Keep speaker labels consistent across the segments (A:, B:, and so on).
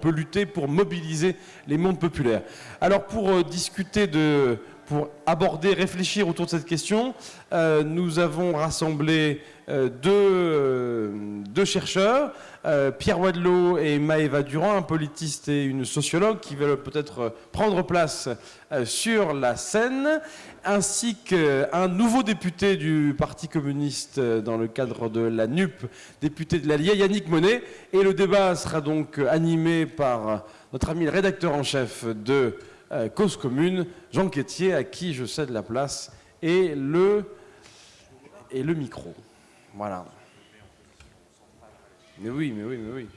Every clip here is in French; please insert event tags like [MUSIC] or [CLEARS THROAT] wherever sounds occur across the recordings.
A: peut lutter pour mobiliser les mondes populaires. Alors pour euh, discuter de, pour aborder, réfléchir autour de cette question, euh, nous avons rassemblé deux, deux, chercheurs, Pierre Wadlow et Maëva Durand, un politiste et une sociologue qui veulent peut-être prendre place sur la scène ainsi qu'un nouveau député du Parti communiste euh, dans le cadre de la NUP, député de l'Allier, Yannick Monet. Et le débat sera donc animé par notre ami le rédacteur en chef de euh, Cause Commune, Jean Quétier, à qui je cède la place et le, et le micro. Voilà. Mais oui, mais oui, mais oui.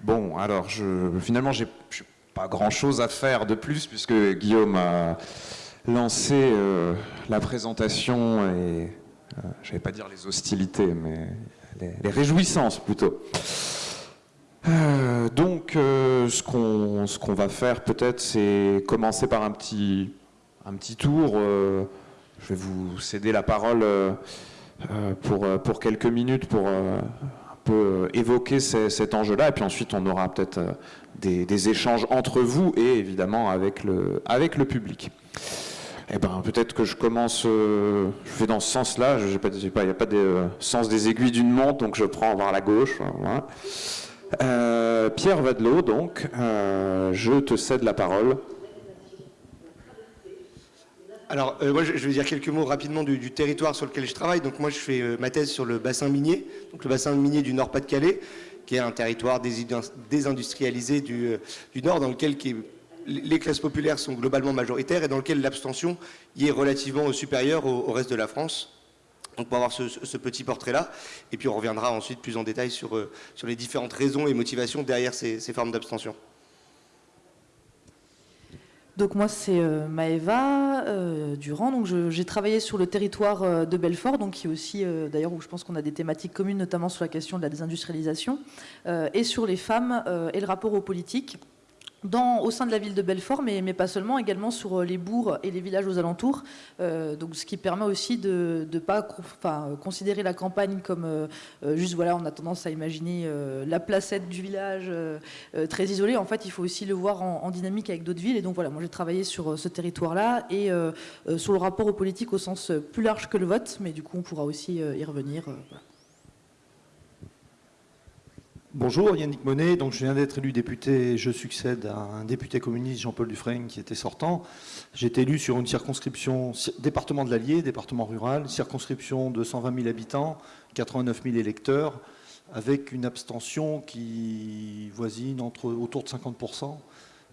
B: Bon, alors, je, finalement, j'ai pas grand-chose à faire de plus, puisque Guillaume a lancé euh, la présentation et, euh, je vais pas dire les hostilités, mais les, réjouissances plutôt. Euh, donc, ce qu'on va faire peut-être, c'est commencer par un petit, un tour. je vais vous céder la parole pour, quelques minutes pour peut euh, évoquer cet enjeu-là, et puis ensuite on aura peut-être euh, des, échanges entre vous et évidemment avec le public. Eh ben, peut-être que je commence, euh, je vais dans ce sens-là, il n'y a pas de sens des aiguilles d'une montre, donc je prends vers la gauche. Pierre Vadelot, donc, je te cède la parole.
C: Alors, euh, moi, je vais dire quelques mots rapidement du, territoire sur lequel je travaille. Donc, moi, je fais euh, ma thèse sur le bassin minier, donc le bassin minier du Nord-Pas-de-Calais, qui est un territoire désindustrialisé du, euh, Nord, dans lequel les classes populaires sont globalement majoritaires et dans lequel l'abstention y est relativement supérieure au, reste de la France. Donc pour avoir ce, petit portrait-là, et puis on reviendra ensuite plus en détail sur, sur les différentes raisons et motivations derrière ces formes d'abstention.
D: Donc moi c'est euh, Maëva euh, Durand, j'ai travaillé sur le territoire euh, de Belfort, donc qui est aussi d'ailleurs où je pense qu'on a des thématiques communes, notamment sur la question de la désindustrialisation, et sur les femmes et le rapport aux politiques au sein de la ville de Belfort, mais, pas seulement, également sur euh, les bourgs et les villages aux alentours. Euh, donc, ce qui permet aussi de ne pas considérer la campagne comme euh, juste, voilà, on a tendance à imaginer la placette du village très isolée. En fait, il faut aussi le voir en, dynamique avec d'autres villes. Et donc, voilà, moi j'ai travaillé sur ce territoire-là et sur le rapport aux politiques au sens plus large que le vote, mais du coup, on pourra aussi y revenir.
E: Bonjour, Yannick Monet. Donc, je viens d'être élu député. Je succède à un député communiste, Jean-Paul Dufresne, qui était sortant. J'ai été élu sur une circonscription, département de l'Allier, département rural, circonscription de 120 000 habitants, 89 000 électeurs, avec une abstention qui voisine entre, autour de 50%.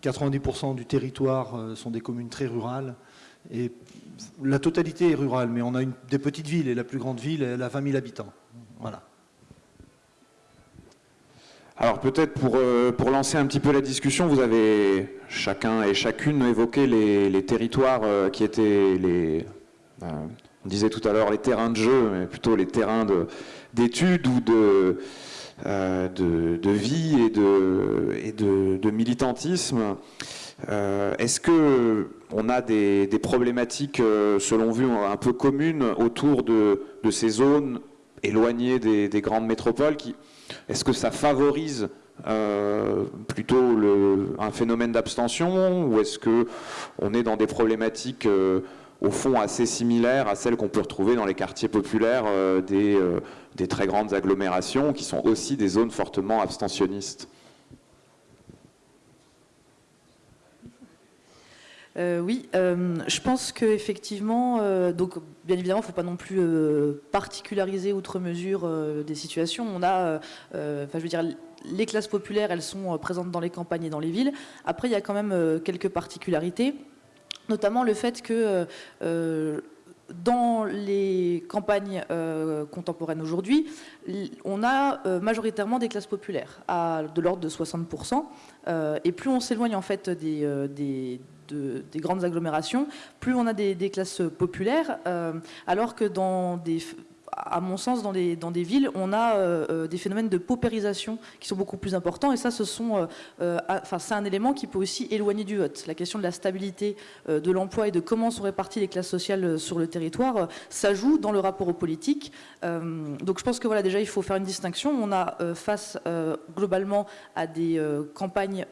E: 90% du territoire euh, sont des communes très rurales. Et la totalité est rurale, mais on a des petites villes, et la plus grande ville, a 20 000 habitants. Voilà.
B: Alors peut-être pour, euh, pour lancer un petit peu la discussion, vous avez chacun et chacune évoqué les, territoires euh, qui étaient euh, on disait tout à l'heure les terrains de jeu, mais plutôt les terrains d'études ou de, de, vie et de, et de, militantisme. Est-ce que on a des, problématiques, selon vous, un peu communes autour de, ces zones éloignées des, des grandes métropoles qui, est-ce que ça favorise euh, plutôt un phénomène d'abstention ou est-ce qu'on est dans des problématiques euh, au fond assez similaires à celles qu'on peut retrouver dans les quartiers populaires euh, des, très grandes agglomérations qui sont aussi des zones fortement abstentionnistes?
D: Oui, je pense qu'effectivement, donc bien évidemment, il ne faut pas non plus euh, particulariser outre mesure euh, des situations. On a, euh, enfin, je veux dire, les classes populaires, elles sont présentes dans les campagnes et dans les villes. Après, il y a quand même quelques particularités, notamment le fait que dans les campagnes contemporaines aujourd'hui, on a majoritairement des classes populaires, à de l'ordre de 60%. et plus on s'éloigne en fait des grandes agglomérations, plus on a des, classes populaires, euh, alors que dans des à mon sens, dans, des villes, on a des phénomènes de paupérisation qui sont beaucoup plus importants. Et ça, enfin, c'est un élément qui peut aussi éloigner du vote. La question de la stabilité de l'emploi et de comment sont réparties les classes sociales sur le territoire, ça joue dans le rapport aux politiques. donc je pense que voilà, déjà, il faut faire une distinction. On a face globalement à des campagnes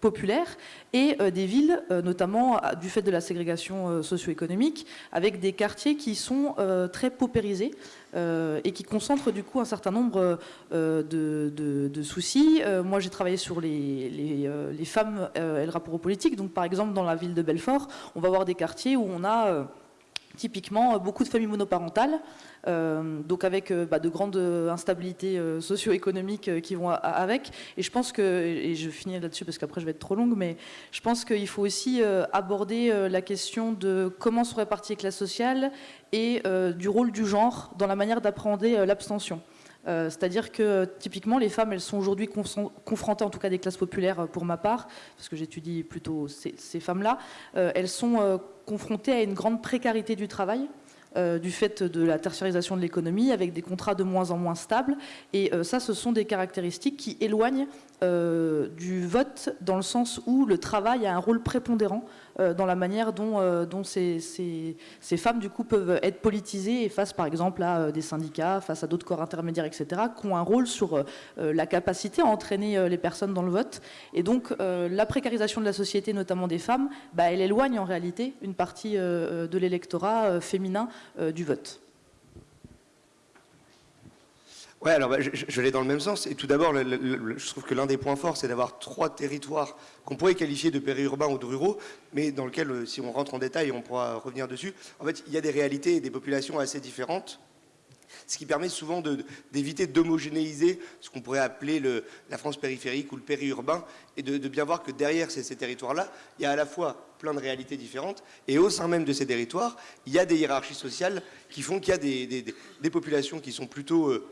D: populaires et des villes, notamment du fait de la ségrégation socio-économique, avec des quartiers qui sont très paupérisés euh, et qui concentrent du coup un certain nombre euh, de, soucis. Euh, moi, j'ai travaillé sur les, les, femmes et le rapport aux politiques. Donc, par exemple, dans la ville de Belfort, on va avoir des quartiers où on a typiquement beaucoup de familles monoparentales euh, donc avec euh, bah, de grandes instabilités euh, socio-économiques qui vont avec. Et je pense que, et je finis là-dessus parce qu'après je vais être trop longue, mais je pense qu'il faut aussi aborder la question de comment sont réparties les classes sociales et du rôle du genre dans la manière d'appréhender l'abstention. C'est-à-dire que typiquement les femmes, elles sont aujourd'hui confrontées, en tout cas des classes populaires pour ma part, parce que j'étudie plutôt ces, femmes-là, elles sont confrontées à une grande précarité du travail. Euh, du fait de la tertiarisation de l'économie, avec des contrats de moins en moins stables. Et euh, ça, ce sont des caractéristiques qui éloignent euh, du vote dans le sens où le travail a un rôle prépondérant euh, dans la manière dont, euh, ces, femmes du coup peuvent être politisées face par exemple à des syndicats, face à d'autres corps intermédiaires, etc., qui ont un rôle sur la capacité à entraîner les personnes dans le vote. Et donc la précarisation de la société, notamment des femmes, bah, elle éloigne en réalité une partie de l'électorat féminin du vote.
C: Ouais, alors bah, je, aller dans le même sens. Et tout d'abord, je trouve que l'un des points forts, c'est d'avoir trois territoires qu'on pourrait qualifier de périurbains ou de ruraux, mais dans lesquels, euh, si on rentre en détail, on pourra revenir dessus. En fait, il y a des réalités et des populations assez différentes, ce qui permet souvent d'éviter d'homogénéiser ce qu'on pourrait appeler le, la France périphérique ou le périurbain, et de, bien voir que derrière ces, territoires-là, il y a à la fois plein de réalités différentes, et au sein même de ces territoires, il y a des hiérarchies sociales qui font qu'il y a des, populations qui sont plutôt... Euh,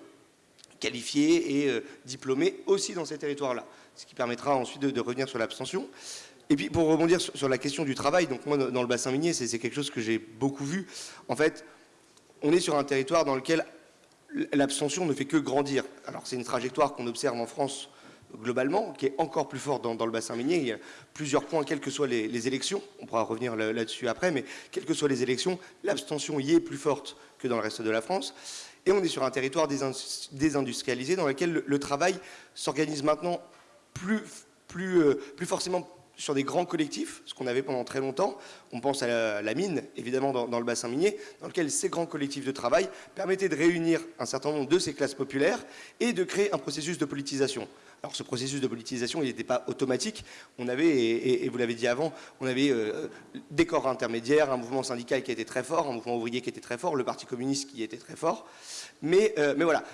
C: qualifiés et euh, diplômés aussi dans ces territoires-là. Ce qui permettra ensuite de, revenir sur l'abstention. Et puis pour rebondir sur, la question du travail, donc moi dans le bassin minier, c'est quelque chose que j'ai beaucoup vu. En fait, on est sur un territoire dans lequel l'abstention ne fait que grandir. Alors c'est une trajectoire qu'on observe en France globalement, qui est encore plus forte dans, le bassin minier. Il y a plusieurs points, quelles que soient les élections, on pourra revenir là-dessus après, mais quelles que soient les élections, l'abstention y est plus forte que dans le reste de la France. Et on est sur un territoire désindustrialisé dans lequel le, travail s'organise maintenant plus, plus, euh, plus forcément sur des grands collectifs, ce qu'on avait pendant très longtemps. On pense à la, mine, évidemment, dans, le bassin minier, dans lequel ces grands collectifs de travail permettaient de réunir un certain nombre de ces classes populaires et de créer un processus de politisation. Alors ce processus de politisation, il n'était pas automatique. On avait, et, vous l'avez dit avant, on avait euh, des corps intermédiaires, un mouvement syndical qui était très fort, un mouvement ouvrier qui était très fort, le Parti communiste qui était très fort. Mais, euh, mais voilà,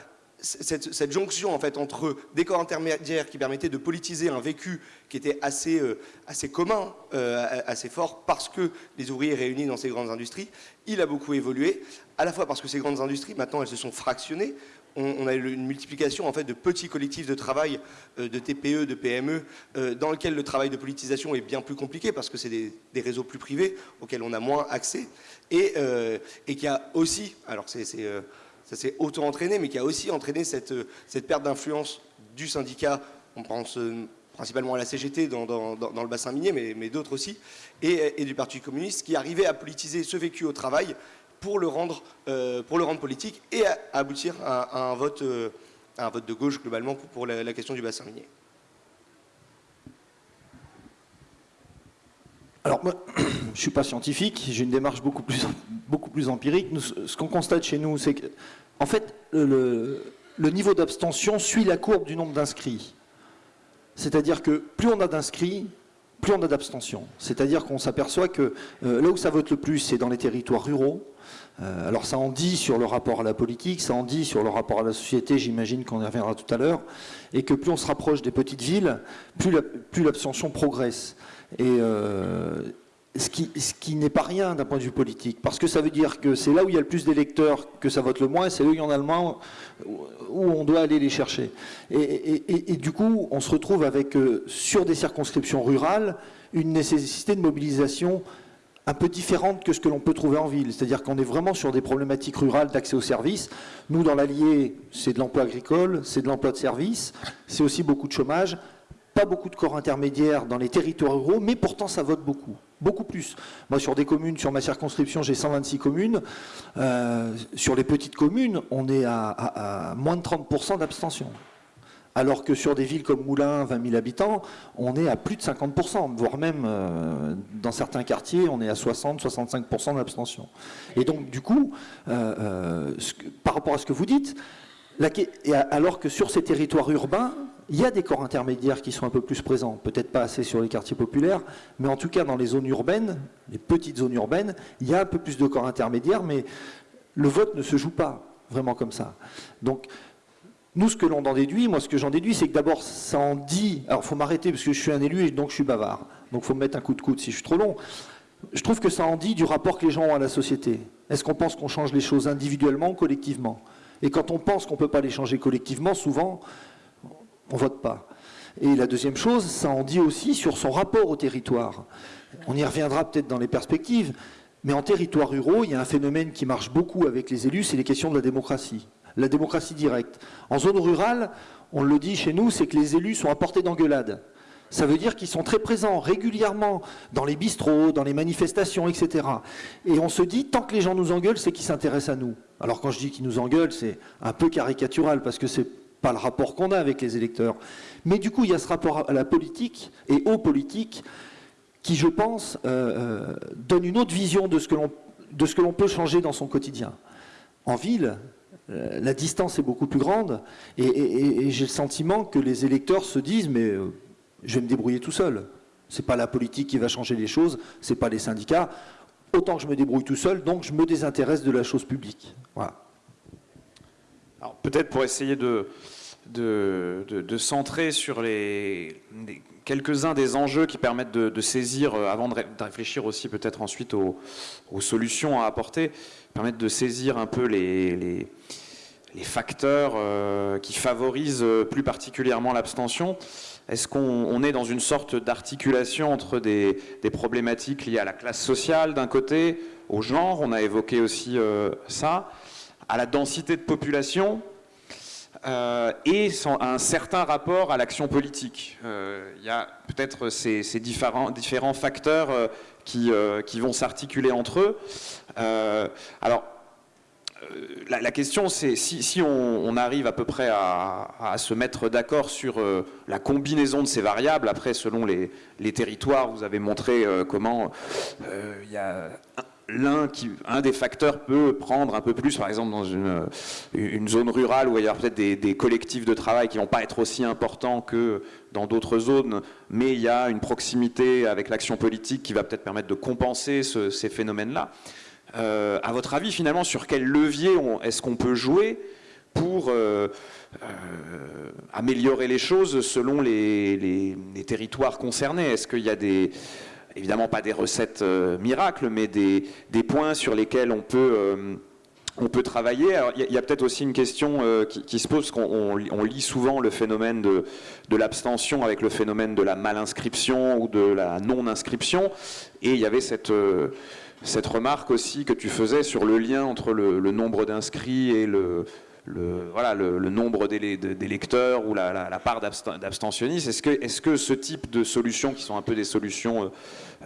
C: cette, jonction en fait entre des corps intermédiaires qui permettaient de politiser un vécu qui était assez, euh, assez commun, assez fort, parce que les ouvriers réunis dans ces grandes industries, il a beaucoup évolué, à la fois parce que ces grandes industries, maintenant, elles se sont fractionnées. On, a une multiplication en fait de petits collectifs de travail, euh, de TPE, de PME, euh, dans lesquels le travail de politisation est bien plus compliqué parce que c'est des, réseaux plus privés auxquels on a moins accès. Et, euh, qui a aussi, alors c'est, ça s'est auto-entraîné, mais qui a aussi entraîné cette, perte d'influence du syndicat, on pense principalement à la CGT dans, le bassin minier, mais, d'autres aussi, et, et, du Parti communiste, qui arrivait à politiser ce vécu au travail pour le rendre, euh, pour le rendre politique et aboutir à, un vote, euh, un vote de gauche globalement pour, la, question du bassin minier.
E: Alors moi, [CLEARS THROAT] je ne suis pas scientifique, j'ai une démarche beaucoup plus, beaucoup plus empirique. ce qu'on constate chez nous, c'est que, en fait, le, niveau d'abstention suit la courbe du nombre d'inscrits. C'est-à-dire que plus on a d'inscrits, plus on a d'abstention. C'est-à-dire qu'on s'aperçoit que euh, là où ça vote le plus, c'est dans les territoires ruraux, euh, alors ça en dit sur le rapport à la politique, ça en dit sur le rapport à la société, j'imagine qu'on y reviendra tout à l'heure, et que plus on se rapproche des petites villes, plus l'abstention progresse. Et euh, ce qui, n'est pas rien d'un point de vue politique, parce que ça veut dire que c'est là où il y a le plus d'électeurs que ça vote le moins, c'est là où il y en a le moins où on doit aller les chercher. Et, du coup, on se retrouve avec, euh, sur des circonscriptions rurales, une nécessité de mobilisation un peu différente que ce que l'on peut trouver en ville. C'est-à-dire qu'on est vraiment sur des problématiques rurales d'accès aux services. Nous, dans l'Allier, c'est de l'emploi agricole, c'est de l'emploi de services, c'est aussi beaucoup de chômage, pas beaucoup de corps intermédiaires dans les territoires ruraux, mais pourtant ça vote beaucoup, beaucoup plus. Moi, sur des communes, sur ma circonscription, j'ai 126 communes. Euh, sur les petites communes, on est à, moins de 30% d'abstention alors que sur des villes comme Moulins, 20 000 habitants, on est à plus de 50%, voire même euh, dans certains quartiers, on est à 60-65% d'abstention. Et donc, du coup, euh, par rapport à ce que vous dites, alors que sur ces territoires urbains, il y a des corps intermédiaires qui sont un peu plus présents, peut-être pas assez sur les quartiers populaires, mais en tout cas dans les zones urbaines, les petites zones urbaines, il y a un peu plus de corps intermédiaires, mais le vote ne se joue pas vraiment comme ça. Donc, nous, ce que l'on en déduit, moi, ce que j'en déduis, c'est que d'abord, ça en dit. Alors, il faut m'arrêter parce que je suis un élu et donc je suis bavard. Donc, il faut me mettre un coup de coude si je suis trop long. Je trouve que ça en dit du rapport que les gens ont à la société. Est-ce qu'on pense qu'on change les choses individuellement ou collectivement? Et quand on pense qu'on ne peut pas les changer collectivement, souvent, on ne vote pas. Et la deuxième chose, ça en dit aussi sur son rapport au territoire. On y reviendra peut-être dans les perspectives, mais en territoire ruraux, il y a un phénomène qui marche beaucoup avec les élus, c'est les questions de la démocratie la démocratie directe. En zone rurale, on le dit chez nous, c'est que les élus sont à portée d'engueulade. Ça veut dire qu'ils sont très présents régulièrement dans les bistrots, dans les manifestations, etc. Et on se dit, tant que les gens nous engueulent, c'est qu'ils s'intéressent à nous. Alors quand je dis qu'ils nous engueulent, c'est un peu caricatural, parce que c'est pas le rapport qu'on a avec les électeurs. Mais du coup, il y a ce rapport à la politique et aux politiques qui, je pense, euh, euh, donne une autre vision de ce que l'on peut changer dans son quotidien. En ville, euh, la distance est beaucoup plus grande et, j'ai le sentiment que les électeurs se disent mais je vais me débrouiller tout seul. C'est pas la politique qui va changer les choses, c'est pas les syndicats. Autant que je me débrouille tout seul, donc je me désintéresse de la chose publique. Voilà.
B: Peut-être pour essayer de, de, centrer sur les, quelques-uns des enjeux qui permettent de, saisir, euh, avant de, réfléchir aussi peut-être ensuite aux, solutions à apporter, permettre de saisir un peu les les facteurs euh, qui favorisent euh, plus particulièrement l'abstention Est-ce qu'on est dans une sorte d'articulation entre des, problématiques liées à la classe sociale d'un côté, au genre, on a évoqué aussi euh, ça, à la densité de population et un certain rapport à l'action politique Il y a peut-être ces, différents, différents, facteurs qui, qui, vont s'articuler entre eux. alors, euh, la, question, c'est si, on, arrive à peu près à, se mettre d'accord sur euh, la combinaison de ces variables, après, selon les, territoires, vous avez montré euh, comment il y a l'un un des facteurs peut prendre un peu plus, par exemple dans une, zone rurale où il y a peut-être des, collectifs de travail qui vont pas être aussi importants que dans d'autres zones, mais il y a une proximité avec l'action politique qui va peut-être permettre de compenser ces phénomènes-là. Euh, à votre avis, finalement, sur quel levier est-ce qu'on peut jouer pour euh, euh, améliorer les choses selon les, territoires concernés? Est-ce qu'il y a des, évidemment pas des recettes miracles, mais des, points sur lesquels on peut, on peut travailler? Il y a, peut-être aussi une question qui, se pose, qu'on on, lit souvent le phénomène de, de l'abstention avec le phénomène de la mal-inscription ou de la non-inscription, et il y avait cette cette remarque aussi que tu faisais sur le lien entre le, nombre d'inscrits et le, voilà, le, nombre d'électeurs ou la, part d'abstentionnistes. Est-ce que, est que, ce type de solutions, qui sont un peu des solutions, euh,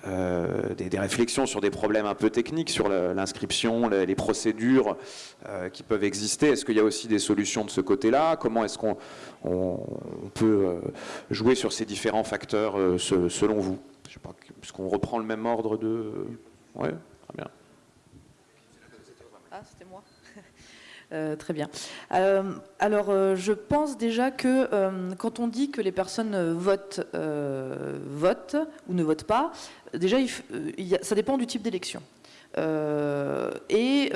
B: euh, des, réflexions sur des problèmes un peu techniques, sur l'inscription, les, procédures euh, qui peuvent exister, est-ce qu'il y a aussi des solutions de ce côté-là? Comment est-ce qu'on peut jouer sur ces différents facteurs selon vous? Est-ce qu'on reprend le même ordre de... Oui, très bien.
D: Ah, c'était moi. [LAUGHS] Euh, très bien. Euh, alors, euh, je pense déjà que quand on dit que les personnes votent, votent ou ne votent pas, déjà, ça dépend du type d'élection. Et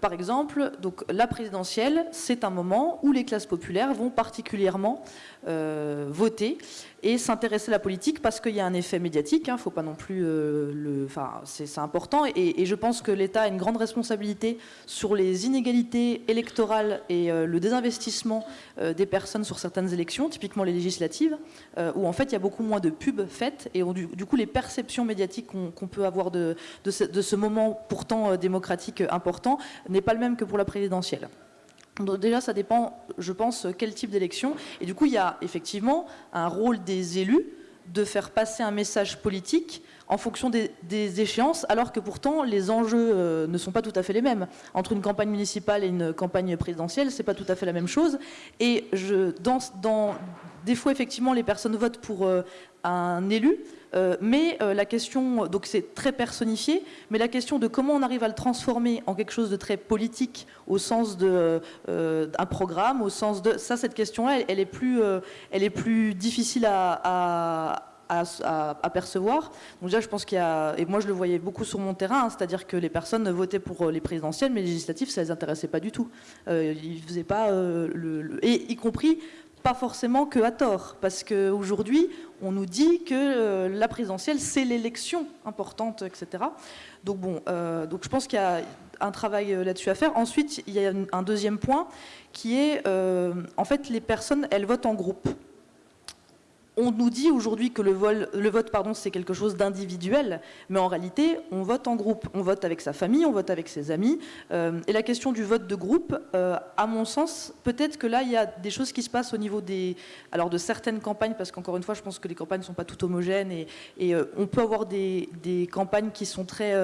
D: par exemple, donc, la présidentielle, c'est un moment où les classes populaires vont particulièrement voter et s'intéresser à la politique parce qu'il y a un effet médiatique. Hein, faut pas non plus le. Enfin, c'est important. Et, je pense que l'État a une grande responsabilité sur les inégalités électorales et le désinvestissement des personnes sur certaines élections, typiquement les législatives, où en fait il y a beaucoup moins de pubs faites et du, coup les perceptions médiatiques qu'on peut avoir de, ce moment pourtant euh, démocratique euh, important n'est pas le même que pour la présidentielle. Déjà, ça dépend, je pense, quel type d'élection. Et du coup, il y a effectivement un rôle des élus de faire passer un message politique en fonction des, échéances, alors que pourtant les enjeux euh, ne sont pas tout à fait les mêmes. Entre une campagne municipale et une campagne présidentielle, c'est pas tout à fait la même chose. Et je, dans, dans, des fois, effectivement, les personnes votent pour un élu, euh, mais euh, la question, donc c'est très personnifié, mais la question de comment on arrive à le transformer en quelque chose de très politique au sens d'un euh, programme, au sens de ça, cette question-là, elle, est plus, elle est plus difficile à, percevoir. Donc déjà, je pense qu'il y a, et moi je le voyais beaucoup sur mon terrain, hein, c'est-à-dire que les personnes votaient pour les présidentielles, mais les législatives, ça les intéressait pas du tout. ils faisaient pas le, et y compris pas forcément que à tort, parce qu'aujourd'hui, on nous dit que euh, la présidentielle, c'est l'élection importante, etc. Donc bon, euh, donc je pense qu'il y a un travail euh, là-dessus à faire. Ensuite, il y a un deuxième point qui est, en fait, les personnes, elles votent en groupe on nous dit aujourd'hui que le, vote, pardon, c'est quelque chose d'individuel, mais en réalité, on vote en groupe. On vote avec sa famille, on vote avec ses amis. Euh, et la question du vote de groupe, euh, à mon sens, peut-être que là, il y a des choses qui se passent au niveau des, alors de certaines campagnes, parce qu'encore une fois, je pense que les campagnes ne sont pas toutes homogènes, et, euh, on peut avoir des, campagnes qui sont très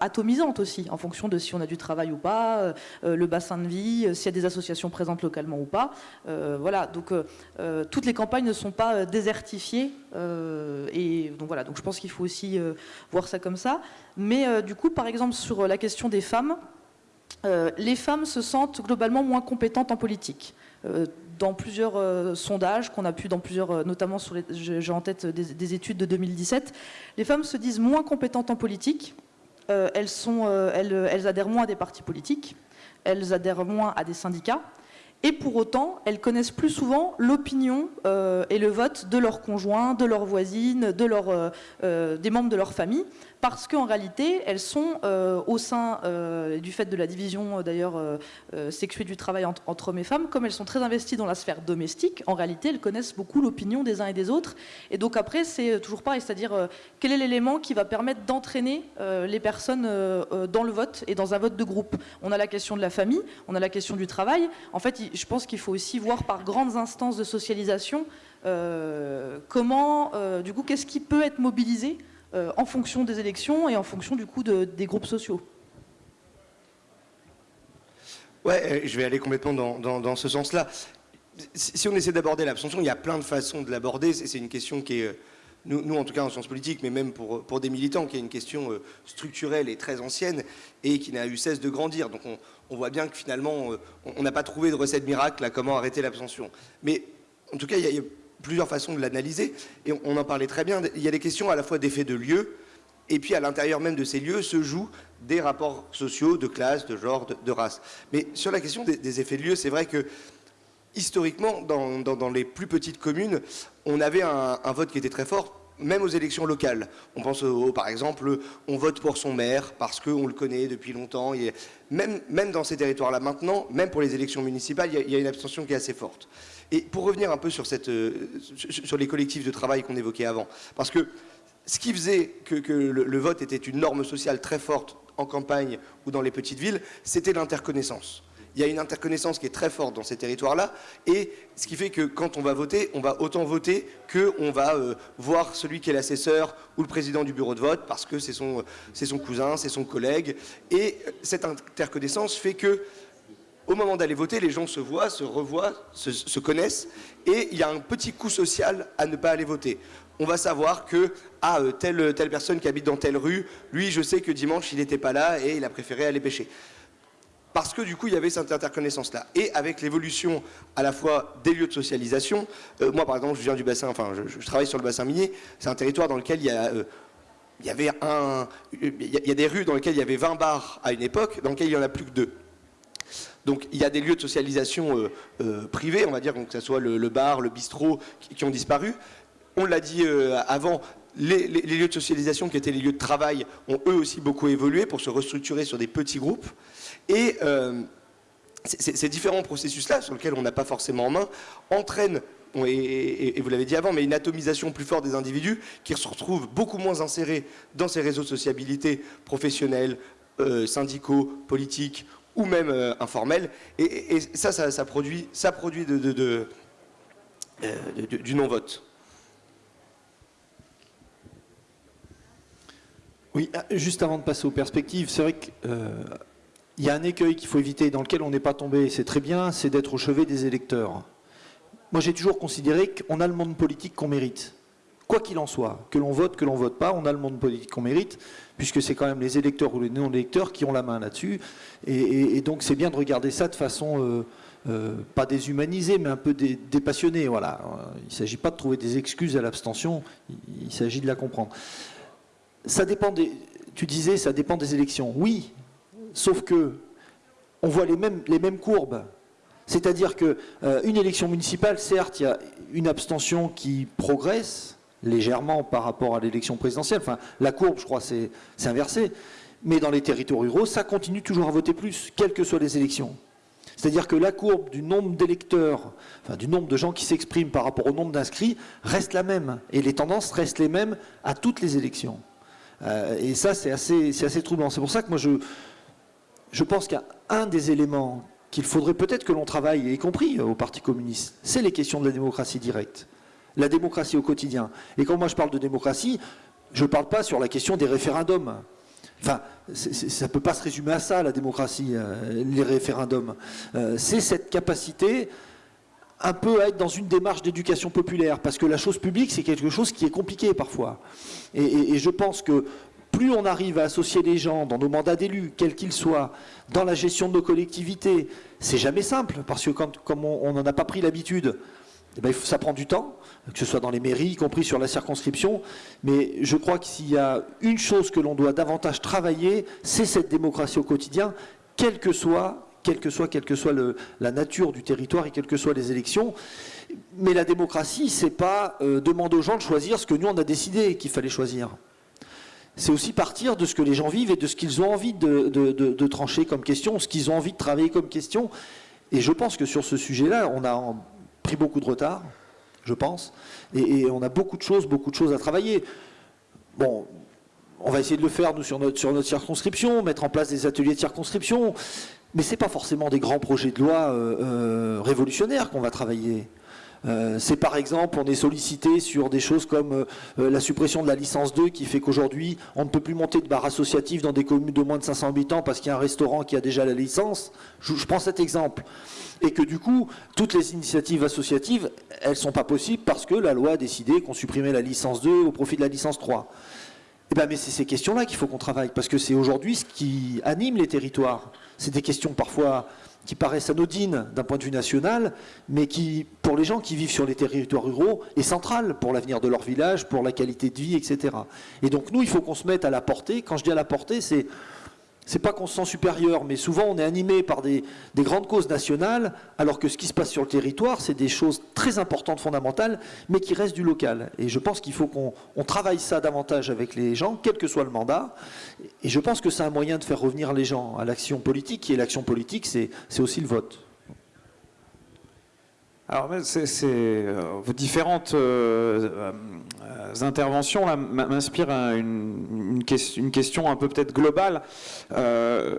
D: atomisantes aussi, en fonction de si on a du travail ou pas, le bassin de vie, s'il y a des associations présentes localement ou pas. voilà, donc toutes les campagnes ne sont pas des désertifié. Euh, et donc voilà, donc je pense qu'il faut aussi euh, voir ça comme ça. Mais euh, du coup, par exemple, sur la question des femmes, les femmes se sentent globalement moins compétentes en politique. dans plusieurs sondages qu'on a pu, dans plusieurs, notamment sur les, j'ai en tête des, études de 2017, les femmes se disent moins compétentes en politique. elles, sont, elles, elles adhèrent moins à des partis politiques. Elles adhèrent moins à des syndicats. Et pour autant, elles connaissent plus souvent l'opinion euh, et le vote de leurs conjoints, de leurs voisines, euh, euh, des membres de leur famille, parce qu'en réalité, elles sont euh, au sein euh, du fait de la division euh, d'ailleurs sexuée du travail entre, hommes et femmes, comme elles sont très investies dans la sphère domestique, en réalité, elles connaissent beaucoup l'opinion des uns et des autres. Et donc après, c'est toujours pareil, c'est-à-dire quel est l'élément qui va permettre d'entraîner les personnes dans le vote et dans un vote de groupe? On a la question de la famille, on a la question du travail. En fait, je pense qu'il faut aussi voir par grandes instances de socialisation comment, du coup, qu'est-ce qui peut être mobilisé euh, en fonction des élections et en fonction du coup des groupes sociaux.
C: Ouais, euh, je vais aller complètement dans, ce sens-là. Si on essaie d'aborder l'abstention, il y a plein de façons de l'aborder. C'est une question qui est, euh, nous, en tout cas en sciences politiques, mais même pour, pour des militants, qui est une question structurelle et très ancienne et qui n'a eu cesse de grandir. Donc on, voit bien que finalement, on n'a pas trouvé de recette miracle à comment arrêter l'abstention. Mais en tout cas, il y a plusieurs façons de l'analyser, et on, en parlait très bien. Il y a des questions à la fois d'effets de lieu, et puis à l'intérieur même de ces lieux se jouent des rapports sociaux, de classe, de genre, de, race. Mais sur la question des, effets de lieu, c'est vrai que historiquement, dans, les plus petites communes, on avait un, vote qui était très fort, même aux élections locales. On pense par exemple, on vote pour son maire parce qu'on le connaît depuis longtemps. Et même dans ces territoires-là maintenant, même pour les élections municipales, il y a une abstention qui est assez forte. Et pour revenir un peu euh, sur les collectifs de travail qu'on évoquait avant, parce que ce qui faisait que, le, vote était une norme sociale très forte en campagne ou dans les petites villes, c'était l'interconnaissance. Il y a une interconnaissance qui est très forte dans ces territoires-là, et ce qui fait que quand on va voter, on va autant voter qu'on va euh, voir celui qui est l'assesseur ou le président du bureau de vote, parce que c'est son cousin, c'est son collègue. Et cette interconnaissance fait que au moment d'aller voter, les gens se voient, se revoient, se, connaissent, et il y a un petit coup social à ne pas aller voter. On va savoir que, ah, euh, telle, telle personne qui habite dans telle rue, lui, je sais que dimanche, il n'était pas là et il a préféré aller pêcher. Parce que du coup, il y avait cette interconnaissance-là. Et avec l'évolution à la fois des lieux de socialisation, euh, moi par exemple, je viens du bassin, enfin, je, travaille sur le bassin minier, c'est un territoire dans lequel il y a euh, avait un, il y a des rues dans lesquelles il y avait 20 bars à une époque, dans lesquelles il n'y en a plus que deux. Donc il y a des lieux de socialisation euh, euh, privés, on va dire, que ce soit le, bar, le bistrot, qui, ont disparu. On l'a dit euh, avant, les, lieux de socialisation qui étaient les lieux de travail ont eux aussi beaucoup évolué pour se restructurer sur des petits groupes. Et ces différents processus-là, sur lesquels on n'a pas forcément en main, entraînent et, vous l'avez dit avant, mais une atomisation plus forte des individus qui se retrouvent beaucoup moins insérés dans ces réseaux de sociabilité professionnels, syndicaux, politiques ou même euh, informel. Et, ça, ça, produit, ça produit de, euh, du non-vote.
E: Oui, ah, juste avant de passer aux perspectives, c'est vrai qu'il euh, y a un écueil qu'il faut éviter, dans lequel on n'est pas tombé, c'est très bien, c'est d'être au chevet des électeurs. Moi, j'ai toujours considéré qu'on a le monde politique qu'on mérite. Quoi qu'il en soit, que l'on vote, que l'on vote pas, on a le monde politique qu'on mérite puisque c'est quand même les électeurs ou les non-électeurs qui ont la main là-dessus. Et, donc c'est bien de regarder ça de façon euh, euh, pas déshumanisée, mais un peu dépassionnée. Voilà. Il ne s'agit pas de trouver des excuses à l'abstention, il, s'agit de la comprendre. Ça dépend tu disais, ça dépend des élections. Oui, sauf que on voit les mêmes, les mêmes courbes. C'est-à-dire qu'une euh, élection municipale, certes, il y a une abstention qui progresse, légèrement par rapport à l'élection présidentielle. Enfin, la courbe, je crois, c'est inversé. Mais dans les territoires ruraux, ça continue toujours à voter plus, quelles que soient les élections. C'est-à-dire que la courbe du nombre d'électeurs, enfin du nombre de gens qui s'expriment par rapport au nombre d'inscrits, reste la même. Et les tendances restent les mêmes à toutes les élections. Euh, et ça, c'est assez, assez troublant. C'est pour ça que moi, je, je pense qu'un des éléments qu'il faudrait peut-être que l'on travaille, y compris au Parti communiste, c'est les questions de la démocratie directe la démocratie au quotidien. Et quand moi je parle de démocratie, je ne parle pas sur la question des référendums. Enfin, ça ne peut pas se résumer à ça, la démocratie, euh, les référendums. Euh, c'est cette capacité un peu à être dans une démarche d'éducation populaire, parce que la chose publique, c'est quelque chose qui est compliqué parfois. Et, je pense que plus on arrive à associer les gens dans nos mandats d'élus, quels qu'ils soient, dans la gestion de nos collectivités, c'est jamais simple, parce que comme on n'en a pas pris l'habitude, eh ben, ça prend du temps, que ce soit dans les mairies, y compris sur la circonscription. Mais je crois que s'il y a une chose que l'on doit davantage travailler, c'est cette démocratie au quotidien, quelle que soit, la nature du territoire et quelles que soient les élections. Mais la démocratie, c'est pas euh, demander aux gens de choisir ce que nous on a décidé qu'il fallait choisir. C'est aussi partir de ce que les gens vivent et de ce qu'ils ont envie de, de trancher comme question, ce qu'ils ont envie de travailler comme question. Et je pense que sur ce sujet-là, on a pris beaucoup de retard, je pense, et, on a beaucoup de choses, beaucoup de choses à travailler. Bon, on va essayer de le faire, nous, sur notre, circonscription, mettre en place des ateliers de circonscription, mais ce n'est pas forcément des grands projets de loi euh, euh, révolutionnaires qu'on va travailler. Euh, c'est par exemple, on est sollicité sur des choses comme la suppression de la licence 2 qui fait qu'aujourd'hui, on ne peut plus monter de bar associatif dans des communes de moins de 500 habitants parce qu'il y a un restaurant qui a déjà la licence. je prends cet exemple et que du coup, toutes les initiatives associatives, elles ne sont pas possibles parce que la loi a décidé qu'on supprimait la licence 2 au profit de la licence 3. Eh ben, mais c'est ces questions-là qu'il faut qu'on travaille, parce que c'est aujourd'hui ce qui anime les territoires. C'est des questions parfois qui paraissent anodines d'un point de vue national, mais qui, pour les gens qui vivent sur les territoires ruraux, est centrale pour l'avenir de leur village, pour la qualité de vie, etc. Et donc nous, il faut qu'on se mette à la portée. Quand je dis à la portée, c'est c'est pas qu'on se sent supérieur, mais souvent on est animé par des, grandes causes nationales, alors que ce qui se passe sur le territoire, c'est des choses très importantes, fondamentales, mais qui restent du local. Et je pense qu'il faut qu'on travaille ça davantage avec les gens, quel que soit le mandat. Et je pense que c'est un moyen de faire revenir les gens à l'action politique, et l'action politique, c'est aussi le vote.
B: Alors, c'est, euh, vos différentes euh, euh, interventions m'inspirent une, question, un peu peut-être globale.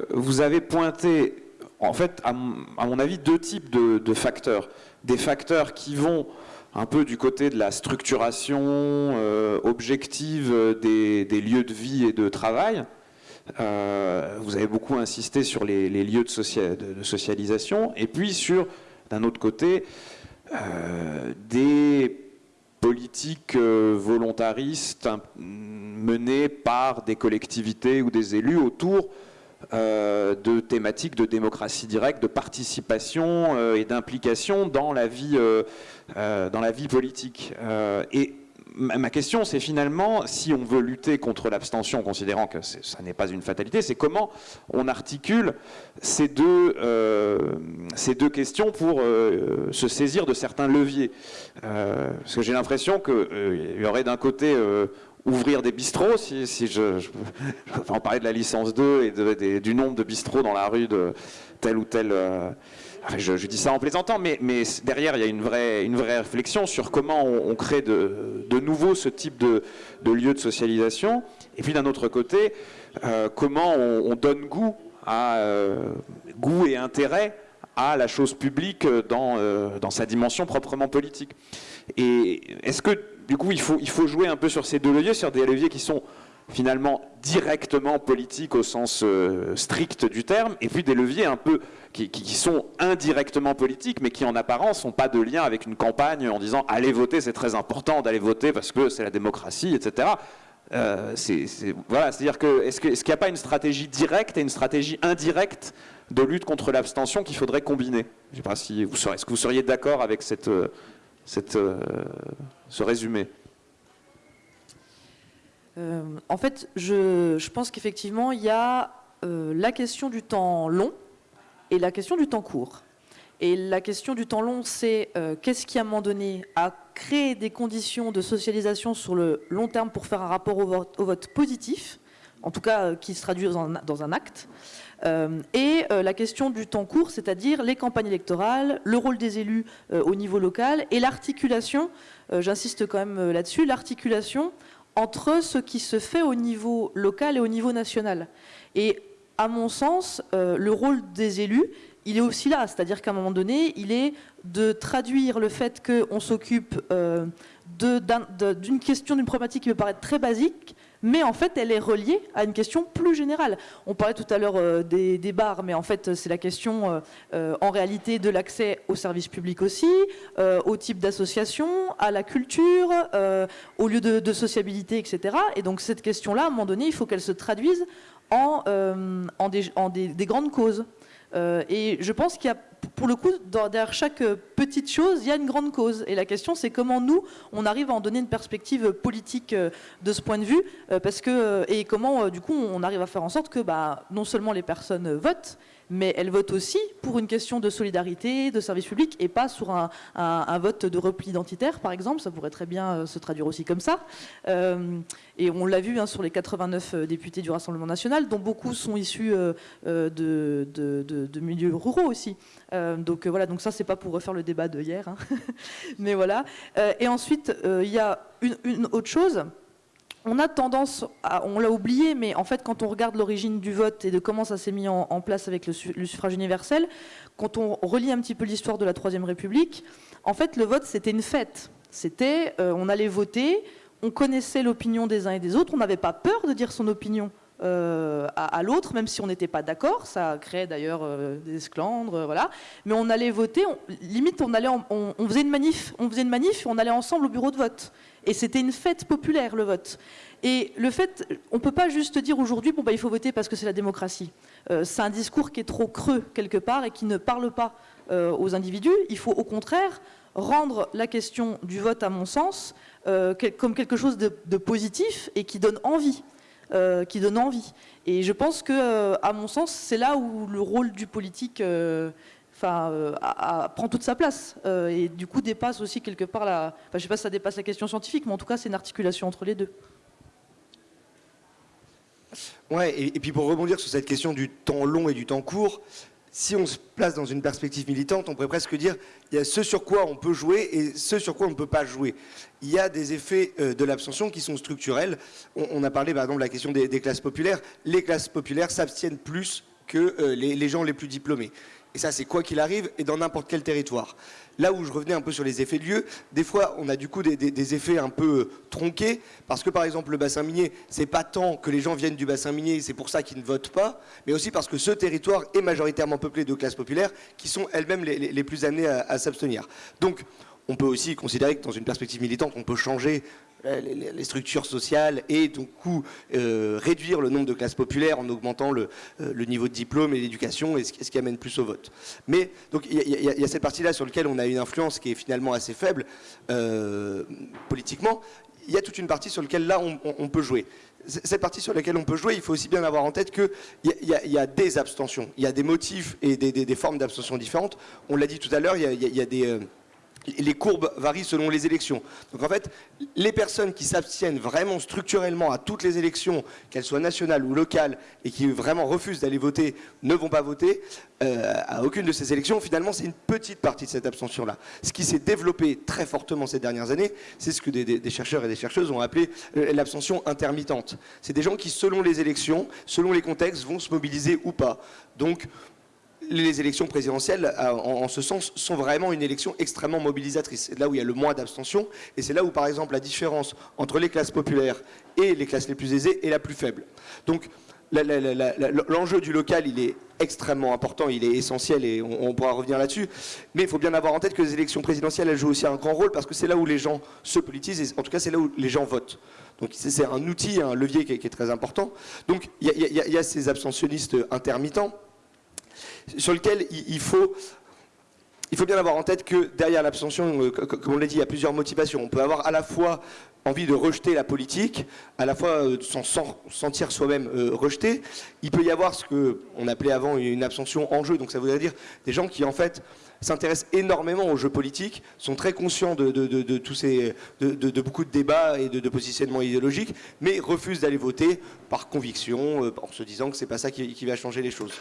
B: vous avez pointé, en fait, à, mon avis, deux types de, facteurs. Des facteurs qui vont un peu du côté de la structuration objective des, lieux de vie et de travail. vous avez beaucoup insisté sur les, lieux de, de, socialisation, et puis sur, d'un autre côté, euh, des politiques euh, volontaristes menées par des collectivités ou des élus autour euh, de thématiques de démocratie directe, de participation et d'implication dans la vie, dans la vie politique. et ma question, c'est finalement, si on veut lutter contre l'abstention, considérant que ça n'est pas une fatalité, c'est comment on articule ces deux, euh, questions pour euh, se saisir de certains leviers? Euh, parce que j'ai l'impression qu'il y aurait d'un côté ouvrir des bistrots, si, je, [LAUGHS] en parler de la licence 2 et du nombre de bistrots dans la rue de tel ou tel je, dis ça en plaisantant, mais, derrière, il y a une vraie, une vraie réflexion sur comment on, crée de, nouveau ce type de, de lieu de socialisation. Et puis d'un autre côté, euh, comment on, donne goût, à, euh, goût et intérêt à la chose publique dans, euh, dans sa dimension proprement politique. Et est-ce que, du coup, il faut, il faut jouer un peu sur ces deux leviers, sur des leviers qui sont finalement directement politiques au sens strict du terme, et puis des leviers un peu qui, sont indirectement politiques, mais qui en apparence n'ont pas de lien avec une campagne en disant allez voter, c'est très important d'aller voter parce que c'est la démocratie, etc. Euh, voilà, c'est-à-dire que est-ce qu'il n'y a pas une stratégie directe et une stratégie indirecte de lutte contre l'abstention qu'il faudrait combiner? Je sais pas si vous est-ce que vous seriez d'accord avec cette, cette, euh, ce résumé?
D: Euh, En fait, je, pense qu'effectivement, il y a la question du temps long et la question du temps court. Et la question du temps long, c'est euh, qu'est-ce qui, à un moment donné, a créé des conditions de socialisation sur le long terme pour faire un rapport au vote, positif, en tout cas euh, qui se traduit dans un, acte. Euh, et la question du temps court, c'est-à-dire les campagnes électorales, le rôle des élus au niveau local et l'articulation, j'insiste quand même là-dessus, l'articulation entre ce qui se fait au niveau local et au niveau national. Et à mon sens, euh, le rôle des élus, il est aussi là. C'est-à-dire qu'à un moment donné, il est de traduire le fait qu'on s'occupe euh, d'une question, d'une problématique qui me paraît très basique, mais en fait, elle est reliée à une question plus générale. On parlait tout à l'heure euh, des, bars, mais en fait, c'est la question, en réalité, de l'accès aux services publics aussi, au type d'association, à la culture, au lieu de, sociabilité, etc. Et donc, cette question-là, à un moment donné, il faut qu'elle se traduise euh, en, des, grandes causes. Euh, et je pense qu'il y a, pour le coup, derrière chaque petite chose, il y a une grande cause. Et la question, c'est comment nous, on arrive à en donner une perspective politique euh, de ce point de vue, parce que, et comment, du coup, on arrive à faire en sorte que bah, non seulement les personnes votent, mais elle vote aussi pour une question de solidarité, de service public, et pas sur un, vote de repli identitaire, par exemple. Ça pourrait très bien euh, se traduire aussi comme ça. Euh, et on l'a vu hein, sur les 89 euh, députés du Rassemblement national, dont beaucoup sont issus de, milieux ruraux aussi. donc voilà, donc ça, c'est pas pour refaire le débat de hier. Hein. [LAUGHS] mais voilà. et ensuite, il y a une autre chose on a tendance, on l'a oublié, mais en fait, quand on regarde l'origine du vote et de comment ça s'est mis en, place avec le, suffrage universel, quand on relit un petit peu l'histoire de la Troisième République, en fait, le vote, c'était une fête. C'était, euh, on allait voter, on connaissait l'opinion des uns et des autres, on n'avait pas peur de dire son opinion. Euh, à, l'autre, même si on n'était pas d'accord. Ça créait d'ailleurs euh, des esclandres, voilà. Mais on allait voter. limite, on allait, on, faisait une manif, on faisait une manif, et on allait ensemble au bureau de vote. Et c'était une fête populaire, le vote. Et le fait, on ne peut pas juste dire aujourd'hui, bon, bah, il faut voter parce que c'est la démocratie. Euh, c'est un discours qui est trop creux quelque part et qui ne parle pas euh, aux individus. Il faut au contraire rendre la question du vote, à mon sens, euh, comme quelque chose de, positif et qui donne envie. qui donne envie. Et je pense que, à mon sens, c'est là où le rôle du politique enfin, euh, prend toute sa place euh, et du coup dépasse aussi quelque part la. Enfin, je sais pas si ça dépasse la question scientifique, mais en tout cas, c'est une articulation entre les deux.
C: Ouais, et, puis pour rebondir sur cette question du temps long et du temps court, si on se place dans une perspective militante, on pourrait presque dire il y a ce sur quoi on peut jouer et ce sur quoi on ne peut pas jouer. Il y a des effets euh, de l'abstention qui sont structurels. On, a parlé par exemple de la question des, classes populaires. Les classes populaires s'abstiennent plus que les, gens les plus diplômés. Et ça, c'est quoi qu'il arrive, et dans n'importe quel territoire. Là où je revenais un peu sur les effets de lieu, des fois, on a du coup des, effets un peu euh, tronqués, parce que par exemple, le bassin minier, c'est pas tant que les gens viennent du bassin minier, c'est pour ça qu'ils ne votent pas, mais aussi parce que ce territoire est majoritairement peuplé de classes populaires qui sont elles-mêmes les, plus amenées à, s'abstenir. Donc, on peut aussi considérer que dans une perspective militante, on peut changer les, structures sociales et du coup euh, réduire le nombre de classes populaires en augmentant le, euh, niveau de diplôme et l'éducation et ce, qui amène plus au vote. Mais donc il y, a cette partie-là sur laquelle on a une influence qui est finalement assez faible politiquement. il y a toute une partie sur laquelle là on, peut jouer. Cette partie sur laquelle on peut jouer, il faut aussi bien avoir en tête qu'il y, y, a des abstentions, il y a des motifs et des, formes d'abstention différentes. On l'a dit tout à l'heure, il y a, des... Les courbes varient selon les élections. Donc en fait, les personnes qui s'abstiennent vraiment structurellement à toutes les élections, qu'elles soient nationales ou locales, et qui vraiment refusent d'aller voter, ne vont pas voter euh, à aucune de ces élections, finalement c'est une petite partie de cette abstention-là. Ce qui s'est développé très fortement ces dernières années, c'est ce que des, chercheurs et des chercheuses ont appelé euh, l'abstention intermittente. C'est des gens qui, selon les élections, selon les contextes, vont se mobiliser ou pas. Donc les élections présidentielles, euh, en, ce sens, sont vraiment une élection extrêmement mobilisatrice. C'est là où il y a le moins d'abstention, et c'est là où, par exemple, la différence entre les classes populaires et les classes les plus aisées est la plus faible. Donc, l'enjeu du local, il est extrêmement important, il est essentiel, et on, pourra revenir là-dessus. Mais il faut bien avoir en tête que les élections présidentielles, elles jouent aussi un grand rôle, parce que c'est là où les gens se politisent, et en tout cas, c'est là où les gens votent. Donc c'est un outil, un levier qui est, très important. Donc il y, a ces abstentionnistes intermittents sur lequel il faut bien avoir en tête que derrière l'abstention, euh, comme on l'a dit, il y a plusieurs motivations. On peut avoir à la fois envie de rejeter la politique, à la fois euh, s'en sentir soi-même euh, rejeté. Il peut y avoir ce qu'on appelait avant une abstention en jeu, donc ça voudrait dire des gens qui en fait s'intéressent énormément aux jeux politiques, sont très conscients de, tous ces, de, beaucoup de débats et de, positionnements idéologiques, mais refusent d'aller voter par conviction, euh, en se disant que c'est pas ça qui, va changer les choses.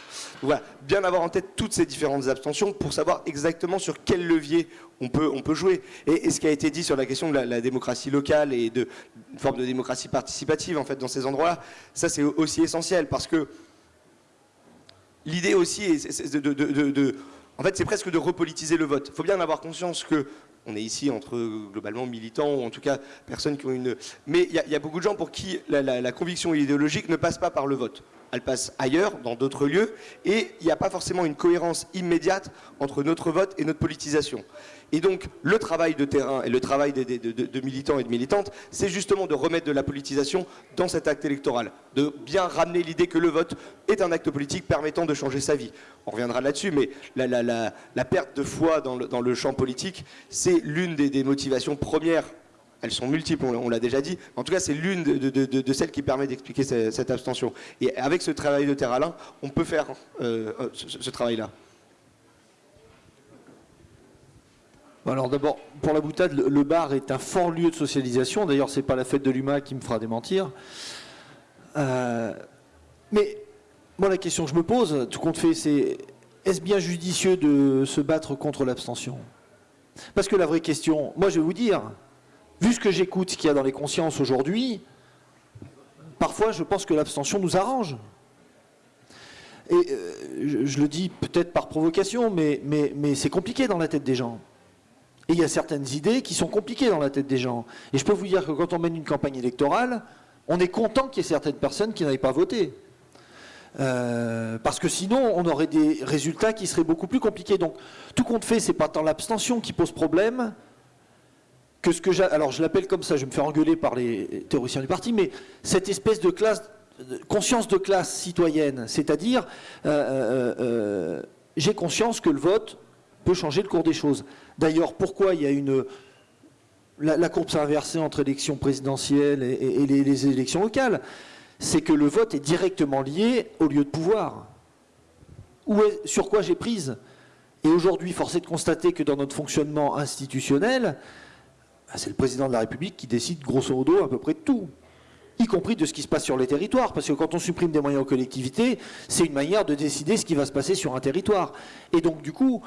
C: voilà, bien avoir en tête toutes ces différentes abstentions pour savoir exactement sur quel levier on peut, on peut jouer. Et, ce qui a été dit sur la question de la, démocratie locale et de une forme de démocratie participative en fait dans ces endroits-là, ça c'est aussi essentiel parce que l'idée aussi est de en fait, c'est presque de repolitiser le vote. Il faut bien avoir conscience que on est ici entre globalement militants, ou en tout cas personnes qui ont une... Mais il y, a beaucoup de gens pour qui la, conviction idéologique ne passe pas par le vote. Elle passe ailleurs, dans d'autres lieux, et il n'y a pas forcément une cohérence immédiate entre notre vote et notre politisation. Et donc, le travail de terrain et le travail de, militants et de militantes, c'est justement de remettre de la politisation dans cet acte électoral, de bien ramener l'idée que le vote est un acte politique permettant de changer sa vie. On reviendra là-dessus, mais la, perte de foi dans le, champ politique, c'est l'une des, motivations premières elles sont multiples, on l'a déjà dit. En tout cas, c'est l'une de, celles qui permet d'expliquer cette, abstention. Et avec ce travail de terrain, on peut faire euh, euh, ce travail-là.
E: Alors d'abord, pour la boutade, le bar est un fort lieu de socialisation. D'ailleurs, c'est pas la fête de l'UMA qui me fera démentir. Euh, mais moi, la question que je me pose, tout compte fait, c'est est-ce bien judicieux de se battre contre l'abstention? Parce que la vraie question, moi je vais vous dire, vu ce que j'écoute, ce qu'il y a dans les consciences aujourd'hui, parfois je pense que l'abstention nous arrange. Et euh, je, le dis peut-être par provocation, mais, mais c'est compliqué dans la tête des gens. Et il y a certaines idées qui sont compliquées dans la tête des gens. Et je peux vous dire que quand on mène une campagne électorale, on est content qu'il y ait certaines personnes qui n'aillent pas voter. Euh, parce que sinon, on aurait des résultats qui seraient beaucoup plus compliqués. Donc, tout compte fait, c'est pas tant l'abstention qui pose problème que ce que j'ai. Alors, je l'appelle comme ça, je vais me faire engueuler par les théoriciens du parti, mais cette espèce de classe, conscience de classe citoyenne, c'est-à-dire, euh, euh, j'ai conscience que le vote peut changer le cours des choses. D'ailleurs, pourquoi il y a une... La, courbe s'est inversée entre élections présidentielles et, les, élections locales? C'est que le vote est directement lié au lieu de pouvoir. Où sur quoi j'ai prise? Et aujourd'hui, force est de constater que dans notre fonctionnement institutionnel, bah, c'est le président de la République qui décide grosso modo à peu près de tout y compris de ce qui se passe sur les territoires, parce que quand on supprime des moyens aux collectivités, c'est une manière de décider ce qui va se passer sur un territoire. Et donc, du coup,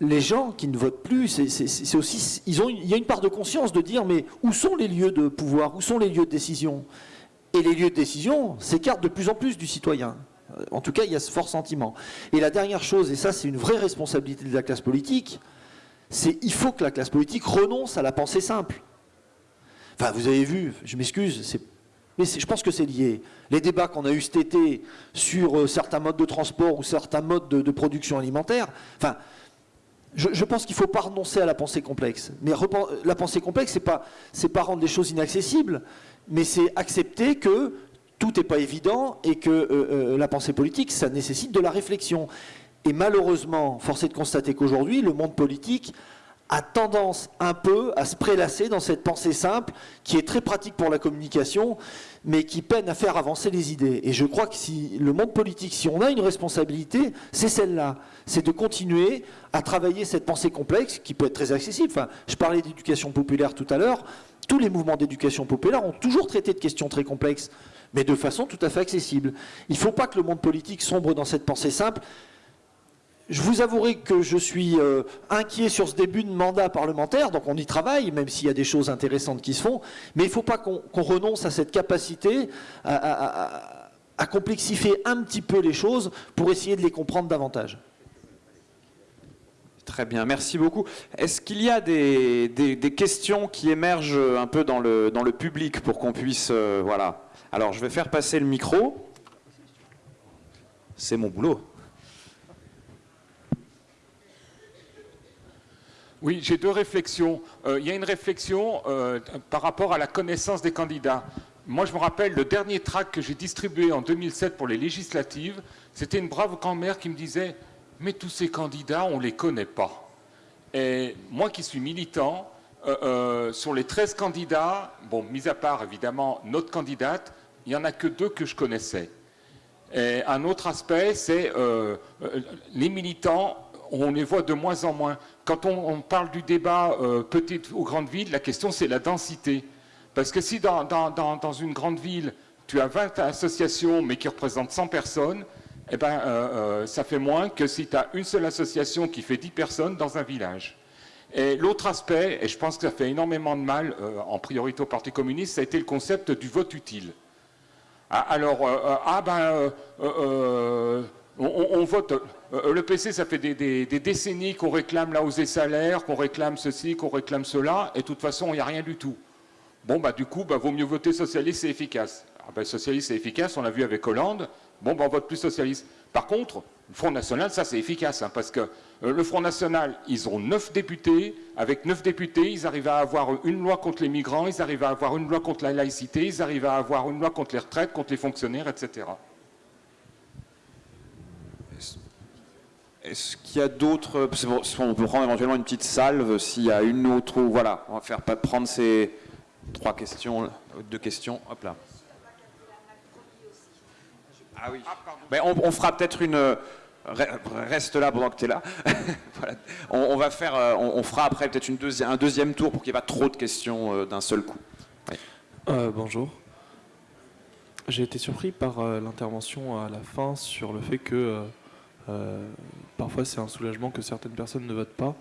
E: les gens qui ne votent plus, c'est aussi, il y a une part de conscience de dire mais où sont les lieux de pouvoir, où sont les lieux de décision? Et les lieux de décision s'écartent de plus en plus du citoyen. En tout cas, il y a ce fort sentiment. Et la dernière chose, et ça c'est une vraie responsabilité de la classe politique, c'est il faut que la classe politique renonce à la pensée simple. Enfin, vous avez vu, je m'excuse, mais je pense que c'est lié. Les débats qu'on a eu cet été sur euh, certains modes de transport ou certains modes de, de production alimentaire, enfin, je, pense qu'il ne faut pas renoncer à la pensée complexe. Mais la pensée complexe, ce n'est pas, pas rendre les choses inaccessibles, mais c'est accepter que tout n'est pas évident et que euh, euh, la pensée politique, ça nécessite de la réflexion. Et malheureusement, force est de constater qu'aujourd'hui, le monde politique a tendance un peu à se prélasser dans cette pensée simple qui est très pratique pour la communication, mais qui peine à faire avancer les idées. Et je crois que si le monde politique, si on a une responsabilité, c'est celle-là. C'est de continuer à travailler cette pensée complexe qui peut être très accessible. Enfin, je parlais d'éducation populaire tout à l'heure. Tous les mouvements d'éducation populaire ont toujours traité de questions très complexes, mais de façon tout à fait accessible. Il ne faut pas que le monde politique sombre dans cette pensée simple. Je vous avouerai que je suis euh, inquiet sur ce début de mandat parlementaire, donc on y travaille, même s'il y a des choses intéressantes qui se font, mais il ne faut pas qu'on renonce à cette capacité à, complexifier un petit peu les choses pour essayer de les comprendre davantage.
B: Très bien, merci beaucoup. Est-ce qu'il y a des, questions qui émergent un peu dans le, dans le public pour qu'on puisse... Euh, voilà. Alors, je vais faire passer le micro. C'est mon boulot.
F: Oui, j'ai deux réflexions. Euh, il y a une réflexion euh, par rapport à la connaissance des candidats. Moi, je me rappelle, le dernier tract que j'ai distribué en 2007 pour les législatives, c'était une brave grand-mère qui me disait « Mais tous ces candidats, on ne les connaît pas. » Et moi qui suis militant, euh, sur les 13 candidats, bon, mis à part évidemment notre candidate, il n'y en a que deux que je connaissais. Et un autre aspect, c'est les militants on les voit de moins en moins. Quand on, parle du débat euh, petite ou grande ville, la question c'est la densité. Parce que si dans, une grande ville, tu as 20 associations mais qui représentent 100 personnes, eh ben, euh, euh, ça fait moins que si tu as une seule association qui fait 10 personnes dans un village. Et l'autre aspect, et je pense que ça fait énormément de mal en priorité au Parti communiste, ça a été le concept du vote utile. Ah, alors, ah ben, on, vote. Euh, le PC, ça fait des, décennies qu'on réclame la hausse des salaires, qu'on réclame ceci, qu'on réclame cela, et de toute façon, il n'y a rien du tout. Bon, bah, du coup, bah, vaut mieux voter socialiste, c'est efficace. Ah, bah, socialiste, c'est efficace, on l'a vu avec Hollande. Bon, bah, on vote plus socialiste. Par contre, le Front National, ça, c'est efficace, hein, parce que euh, le Front National, ils ont neuf députés. Avec neuf députés, ils arrivent à avoir une loi contre les migrants, ils arrivent à avoir une loi contre la laïcité, ils arrivent à avoir une loi contre les retraites, contre les fonctionnaires, etc.
B: Est-ce qu'il y a d'autres On peut prendre éventuellement une petite salve s'il y a une autre. Voilà, on va faire prendre ces trois questions, deux questions. Hop là. Ah oui. Mais on, fera peut-être une. Reste là pendant que tu es là. [LAUGHS] on, va faire, euh, on, fera après peut-être une un deuxième tour pour qu'il n'y ait pas trop de questions euh, d'un seul coup.
G: Euh, bonjour. J'ai été surpris par l'intervention à la fin sur le fait que euh, parfois, c'est un soulagement que certaines personnes ne votent pas.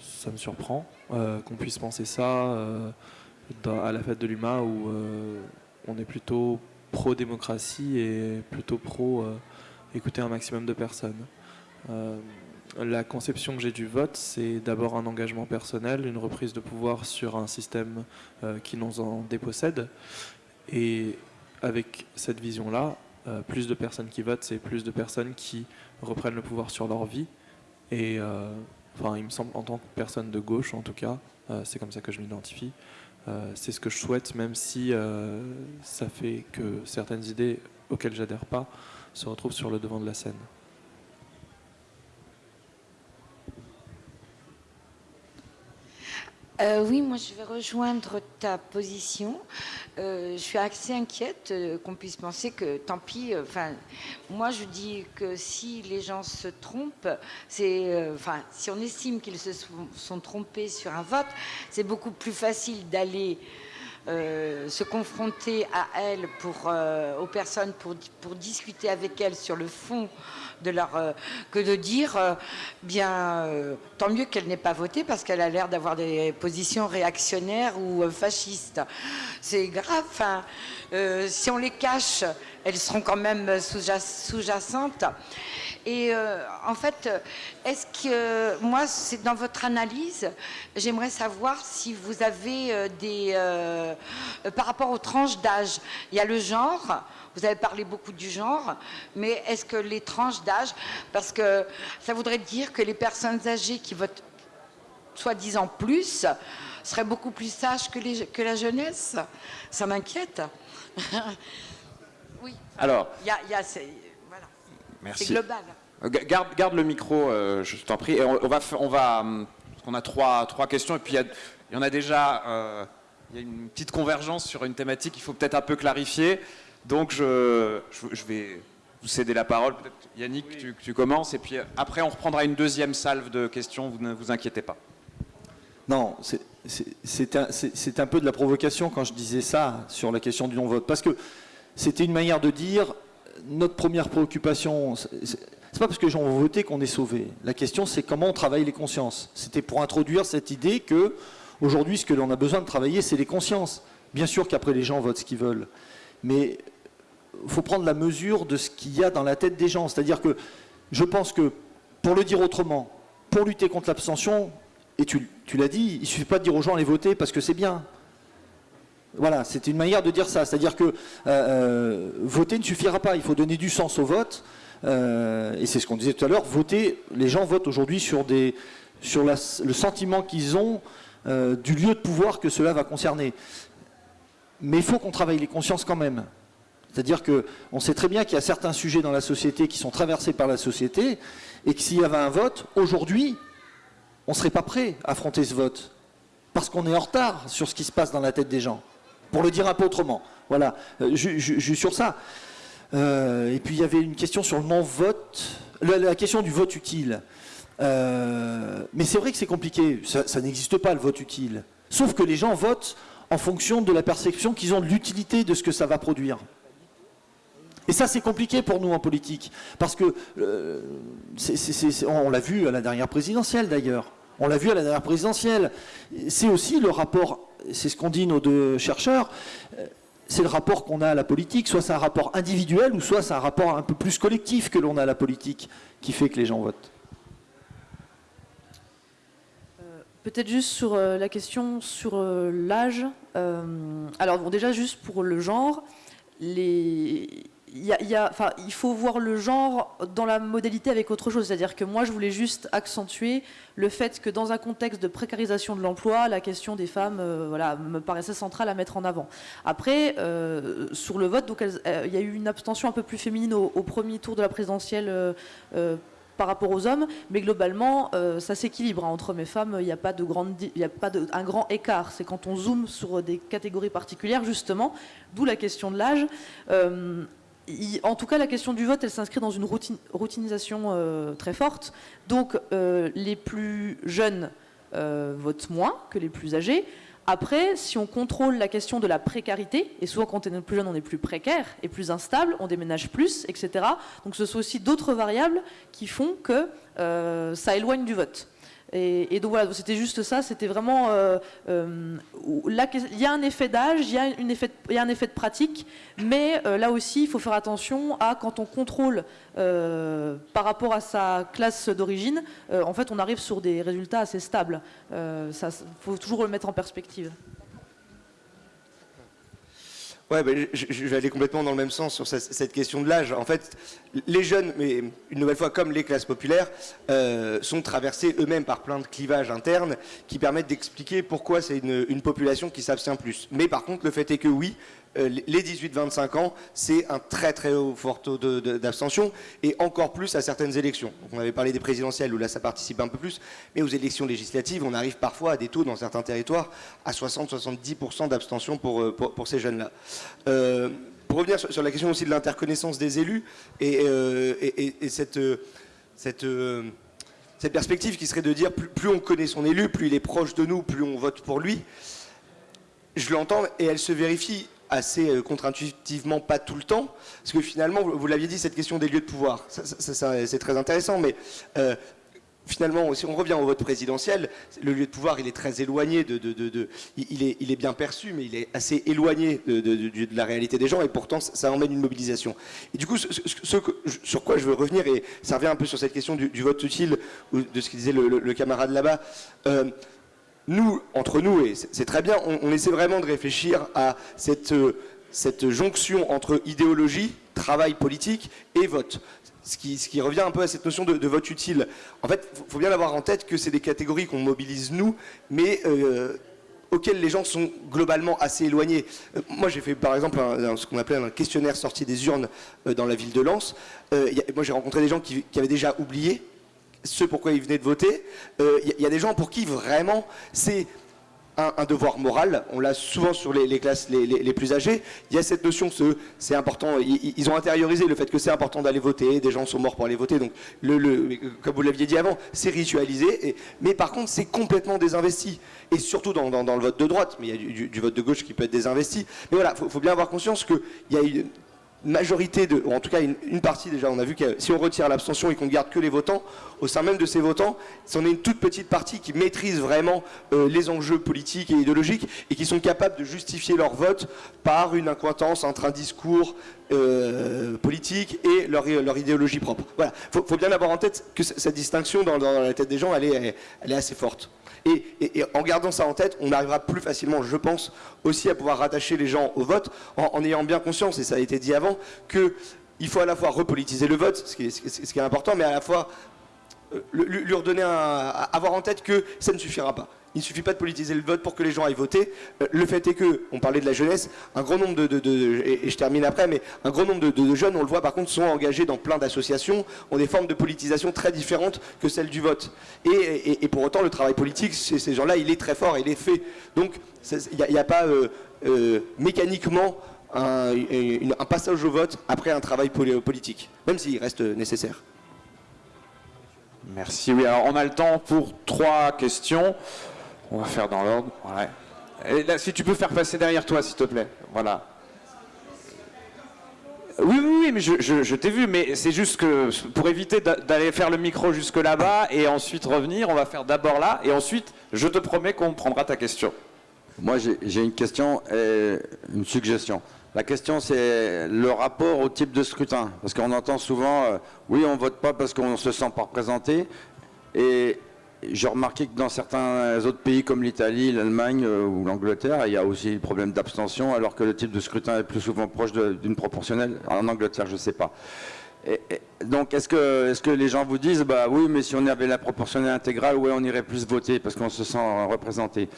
G: Ça me surprend euh, qu'on puisse penser ça euh, à la fête de l'UMA où on est plutôt pro-démocratie et plutôt pro-écouter un maximum de personnes. la conception que j'ai du vote, c'est d'abord un engagement personnel, une reprise de pouvoir sur un système qui nous en dépossède. Et avec cette vision-là, euh, plus de personnes qui votent, c'est plus de personnes qui reprennent le pouvoir sur leur vie. Et euh, enfin, il me semble, en tant que personne de gauche, en tout cas, euh, c'est comme ça que je m'identifie. c'est ce que je souhaite, même si ça fait que certaines idées auxquelles j'adhère pas se retrouvent sur le devant de la scène.
H: Euh, oui, moi je vais rejoindre ta position. Euh, je suis assez inquiète euh, qu'on puisse penser que tant pis. Enfin, moi je dis que si les gens se trompent, c'est, enfin, si on estime qu'ils se sont, trompés sur un vote, c'est beaucoup plus facile d'aller se confronter à elles, aux personnes, pour discuter avec elles sur le fond de leur, euh, que de dire, euh, bien, euh, tant mieux qu'elle n'ait pas voté parce qu'elle a l'air d'avoir des positions réactionnaires ou fascistes. C'est grave. Si on les cache, elles seront quand même sous-jacentes. Et en fait, est-ce que moi, c'est dans votre analyse, j'aimerais savoir si vous avez des, par rapport aux tranches d'âge, il y a le genre, vous avez parlé beaucoup du genre, mais est-ce que les tranches d'âge, parce que ça voudrait dire que les personnes âgées qui votent soi-disant plus seraient beaucoup plus sages que, les, que la jeunesse? Ça m'inquiète. oui.
B: Alors.
H: Il y a, y a voilà.
B: Merci. C'est global. Garde, garde, le micro, euh, je t'en prie. Et on, va, on va hum, qu'on a trois, trois questions et puis il y, a- il y en a déjà, euh, il y a une petite convergence sur une thématique qu'il faut peut-être un peu clarifier. Donc je, vais vous céder la parole. Yannick, tu, commences et puis euh, après on reprendra une deuxième salve de questions, vous ne vous inquiétez pas.
E: Non, c'est- un, peu de la provocation quand je disais ça sur la question du non-vote. Parce que c'était une manière de dire notre première préoccupation, c'est pas parce que les gens vont voter qu'on est sauvé. La question, c'est comment on travaille les consciences. C'était pour introduire cette idée que aujourd'hui, ce que l'on a besoin de travailler, c'est les consciences. Bien sûr qu'après, les gens votent ce qu'ils veulent. Mais faut prendre la mesure de ce qu'il y a dans la tête des gens. C'est-à-dire que je pense que, pour le dire autrement, pour lutter contre l'abstention, et tu, l'as dit, il ne suffit pas de dire aux gens allez voter parce que c'est bien. Voilà, c'est une manière de dire ça. C'est-à-dire que euh, euh, voter ne suffira pas. Il faut donner du sens au vote. Euh, et c'est ce qu'on disait tout à l'heure. Voter, les gens votent aujourd'hui sur, des, sur le sentiment qu'ils ont du lieu de pouvoir que cela va concerner. Mais il faut qu'on travaille les consciences quand même. C'est-à-dire qu'on sait très bien qu'il y a certains sujets dans la société qui sont traversés par la société et que s'il y avait un vote, aujourd'hui, on ne serait pas prêt à affronter ce vote. Parce qu'on est en retard sur ce qui se passe dans la tête des gens. Pour le dire un peu autrement. Voilà, Euh, je, sur ça. Euh, et puis il y avait une question sur le non-vote, la, question du vote utile. Euh, mais c'est vrai que c'est compliqué, ça n'existe pas le vote utile. Sauf que les gens votent en fonction de la perception qu'ils ont de l'utilité de ce que ça va produire. Et ça, c'est compliqué pour nous en politique, parce que euh, on l'a vu à la dernière présidentielle d'ailleurs. On l'a vu à la dernière présidentielle. C'est aussi le rapport, c'est ce qu'ont dit nos deux chercheurs, euh, c'est le rapport qu'on a à la politique. Soit c'est un rapport individuel, ou soit c'est un rapport un peu plus collectif que l'on a à la politique, qui fait que les gens votent.
D: Peut-être juste sur euh, la question sur euh, l'âge. Euh, alors bon, déjà juste pour le genre, les... il, faut voir le genre dans la modalité avec autre chose. C'est-à-dire que moi, je voulais juste accentuer le fait que dans un contexte de précarisation de l'emploi, la question des femmes euh, me paraissait centrale à mettre en avant. Après, euh, sur le vote, euh, il y a eu une abstention un peu plus féminine au, premier tour de la présidentielle. par rapport aux hommes, mais globalement, ça s'équilibre hein, entre hommes et femmes. Il n'y a pas de a pas un grand écart. C'est quand on zoome sur des catégories particulières, justement, d'où la question de l'âge. En tout cas, la question du vote, elle s'inscrit dans une routinisation euh, très forte. Donc, euh, les plus jeunes euh, votent moins que les plus âgés. Après, si on contrôle la question de la précarité, et souvent quand on est plus jeune, on est plus précaire et plus instable, on déménage plus, etc. Donc ce sont aussi d'autres variables qui font que ça éloigne du vote. Et, donc voilà, c'était juste ça, c'était vraiment... euh, euh, il y a un effet d'âge, il y, a un effet de pratique, mais euh, là aussi, il faut faire attention à quand on contrôle par rapport à sa classe d'origine, en fait, on arrive sur des résultats assez stables. Il faut toujours le mettre en perspective.
C: Ouais, ben, je, vais aller complètement dans le même sens sur cette, question de l'âge. En fait, les jeunes, mais une nouvelle fois comme les classes populaires, euh, sont traversés eux-mêmes par plein de clivages internes qui permettent d'expliquer pourquoi c'est une, population qui s'abstient plus. Mais par contre, le fait est que oui, les 18-25 ans, c'est un très très haut fort taux d'abstention et encore plus à certaines élections. On avait parlé des présidentielles où là ça participe un peu plus, mais aux élections législatives, on arrive parfois à des taux dans certains territoires à 60-70% d'abstention pour, euh, pour, ces jeunes-là. Euh, pour revenir sur, la question aussi de l'interconnaissance des élus et, euh, et- et- et cette, euh, euh, perspective qui serait de dire plus on connaît son élu, plus il est proche de nous, plus on vote pour lui. Je l'entends et elle se vérifie assez euh, contre-intuitivement, pas tout le temps, parce que finalement, vous, l'aviez dit, cette question des lieux de pouvoir, c'est très intéressant, mais euh, finalement, si on revient au vote présidentiel, le lieu de pouvoir, il est très éloigné de... il, est, bien perçu, mais il est assez éloigné de, la réalité des gens, et pourtant, ça, emmène une mobilisation. Et du coup, sur quoi je veux revenir, et ça revient un peu sur cette question du, vote utile, ou de ce que disait le camarade là-bas, euh, nous, entre nous, et c'est très bien, on, essaie vraiment de réfléchir à cette, euh, cette jonction entre idéologie, travail politique et vote. Ce qui, revient un peu à cette notion de, vote utile. En fait, il faut bien avoir en tête que c'est des catégories qu'on mobilise nous, mais euh, auxquelles les gens sont globalement assez éloignés. Euh, moi, j'ai fait par exemple ce qu'on appelait un questionnaire sorti des urnes dans la ville de Lens. Moi, j'ai rencontré des gens qui avaient déjà oublié ce pourquoi ils venaient de voter. Euh, Il y, y a des gens pour qui vraiment c'est un, devoir moral. On l'a souvent sur les, classes les, plus âgées. Il y a cette notion c'est important. Ils, ont intériorisé le fait que c'est important d'aller voter. Des gens sont morts pour aller voter. Donc, comme vous l'aviez dit avant, c'est ritualisé. Mais par contre, c'est complètement désinvesti. Et surtout dans, le vote de droite. Mais il y a du vote de gauche qui peut être désinvesti. Mais voilà, il faut, faut bien avoir conscience qu'il y a une majorité de, ou en tout cas une, partie déjà, on a vu que si on retire l'abstention et qu'on garde que les votants, au sein même de ces votants, c'en est une toute petite partie qui maîtrise vraiment euh, les enjeux politiques et idéologiques et qui sont capables de justifier leur vote par une incointance entre un discours euh, politique et leur, leur idéologie propre. Voilà, faut, faut bien avoir en tête que cette distinction dans, la tête des gens, elle est, elle est assez forte. Et, en gardant ça en tête, on arrivera plus facilement, je pense, aussi à pouvoir rattacher les gens au vote, en, ayant bien conscience, et ça a été dit avant, que il faut à la fois repolitiser le vote, ce qui est, important, mais à la fois euh, lui, redonner avoir en tête que ça ne suffira pas. Il ne suffit pas de politiser le vote pour que les gens aillent voter. Euh, Le fait est que, on parlait de la jeunesse, un grand nombre de, je termine après, mais un grand nombre de, jeunes, on le voit par contre, sont engagés dans plein d'associations, ont des formes de politisation très différentes que celles du vote. Et, pour autant, le travail politique, ces gens-là, il est très fort, il est fait. Donc, il n'y a, pas euh, euh, mécaniquement un, passage au vote après un travail poli- politique, même s'il reste nécessaire.
B: Merci. Oui, alors on a le temps pour trois questions. On va faire dans l'ordre. Si tu peux faire passer derrière toi, s'il te plaît. Voilà. Oui, oui, oui, mais je, t'ai vu, mais c'est juste que pour éviter d'a- d'aller faire le micro jusque là-bas et ensuite revenir, on va faire d'abord là et ensuite, je te promets qu'on prendra ta question.
I: Moi, j'ai une question et une suggestion. La question, c'est le rapport au type de scrutin. Parce qu'on entend souvent, euh, oui, on vote pas parce qu'on se sent pas représenté. Et j'ai remarqué que dans certains autres pays comme l'Italie, l'Allemagne euh, ou l'Angleterre, il y a aussi le problème d'abstention, alors que le type de scrutin est plus souvent proche d'une proportionnelle. En Angleterre, je sais pas. Donc, est-ce que, est que les gens vous disent, bah oui, mais si on avait la proportionnelle intégrale, ouais, on irait plus voter parce qu'on se sent représenté.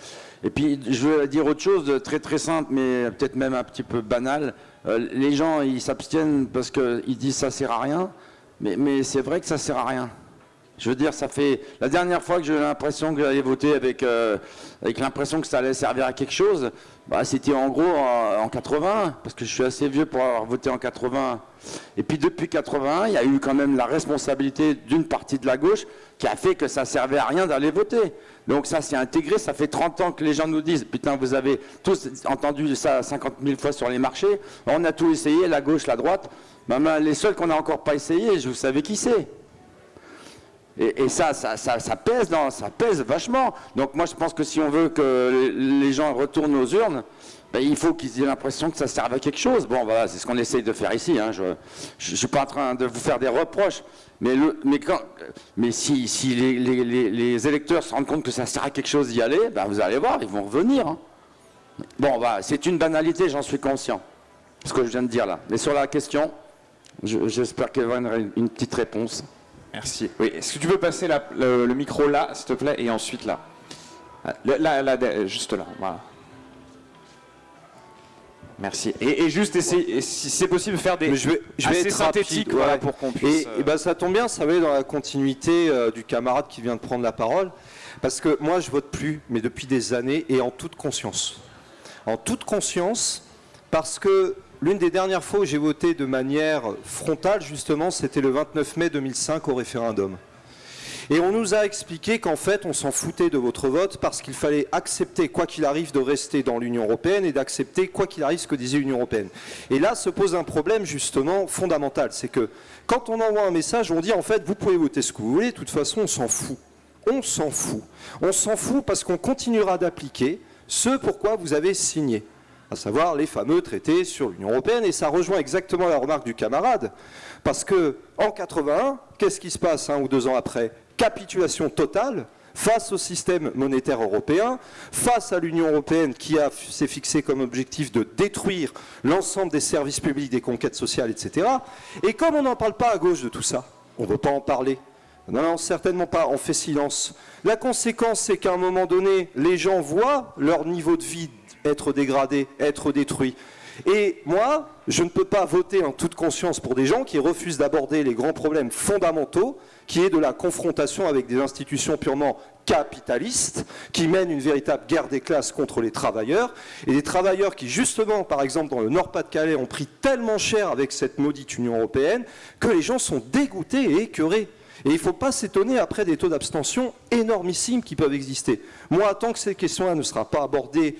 I: Et puis, je veux dire autre chose de très très simple, mais peut-être même un petit peu banal. Euh, les gens, ils s'abstiennent parce qu'ils disent ça sert à rien, mais, mais c'est vrai que ça sert à rien. Je veux dire, ça fait la dernière fois que j'ai eu l'impression que j'allais voter avec, euh, l'impression que ça allait servir à quelque chose, bah, c'était en gros en, en 80, parce que je suis assez vieux pour avoir voté en 80. Et puis depuis 81, il y a eu quand même la responsabilité d'une partie de la gauche qui a fait que ça servait à rien d'aller voter. Donc ça s'est intégré, ça fait 30 ans que les gens nous disent, putain, vous avez tous entendu ça 50 000 fois sur les marchés, on a tout essayé, la gauche, la droite. Bah, bah, les seuls qu'on n'a encore pas essayé, je vous savez qui c'est. Et, ça, ça, ça, pèse, ça pèse vachement. Donc moi, je pense que si on veut que les gens retournent aux urnes, ben, il faut qu'ils aient l'impression que ça serve à quelque chose. Bon, voilà, c'est ce qu'on essaye de faire ici. hein. Je ne suis pas en train de vous faire des reproches. Mais, le, mais, quand, mais si, si les, électeurs se rendent compte que ça sert à quelque chose d'y aller, ben, vous allez voir, ils vont revenir. hein. Bon, bah, c'est une banalité, j'en suis conscient. Ce que je viens de dire là. Mais sur la question, je- j'espère qu'il y aura une petite réponse.
B: Merci. Oui, est-ce que tu peux passer la- le, le micro là, s'il te plaît, et ensuite là? Ah, le- Là, là, juste là, voilà. Merci. Et, et juste essayer, et si c'est possible, faire des
J: Mais je vais, je vais
B: assez
J: être
B: synthétiques
J: rapide,
B: voilà,
J: ouais.
B: pour qu'on puisse.
J: Et, et ben, ça tombe bien, ça va aller dans la continuité euh, du camarade qui vient de prendre la parole. Parce que moi, je vote plus, mais depuis des années et en toute conscience. En toute conscience, parce que l'une des dernières fois où j'ai voté de manière frontale, justement, c'était le 29 mai 2005 au référendum. Et on nous a expliqué qu'en fait, on s'en foutait de votre vote parce qu'il fallait accepter, quoi qu'il arrive, de rester dans l'Union européenne et d'accepter, quoi qu'il arrive, ce que disait l'Union européenne. Et là se pose un problème justement fondamental. C'est que quand on envoie un message, on dit en fait, vous pouvez voter ce que vous voulez, de toute façon, on s'en fout. On s'en fout. On s'en fout parce qu'on continuera d'appliquer ce pourquoi vous avez signé à savoir les fameux traités sur l'Union européenne, et ça rejoint exactement la remarque du camarade, parce que en 81, qu'est-ce qui se passe un ou deux ans après? Capitulation totale face au système monétaire européen, face à l'Union européenne qui s'est fixé comme objectif de détruire l'ensemble des services publics, des conquêtes sociales, etc. Et comme on n'en parle pas à gauche de tout ça, on ne veut pas en parler. Non, non, certainement pas, on fait silence. La conséquence, c'est qu'à un moment donné, les gens voient leur niveau de vie être dégradé, être détruit. Et moi, je ne peux pas voter en toute conscience pour des gens qui refusent d'aborder les grands problèmes fondamentaux, qui est de la confrontation avec des institutions purement capitalistes, qui mènent une véritable guerre des classes contre les travailleurs, et des travailleurs qui, justement, par exemple, dans le Nord-Pas-de-Calais, ont pris tellement cher avec cette maudite Union européenne, que les gens sont dégoûtés et écœurés. Et il ne faut pas s'étonner après des taux d'abstention énormissimes qui peuvent exister. Moi, tant que ces questions-là ne seront pas abordées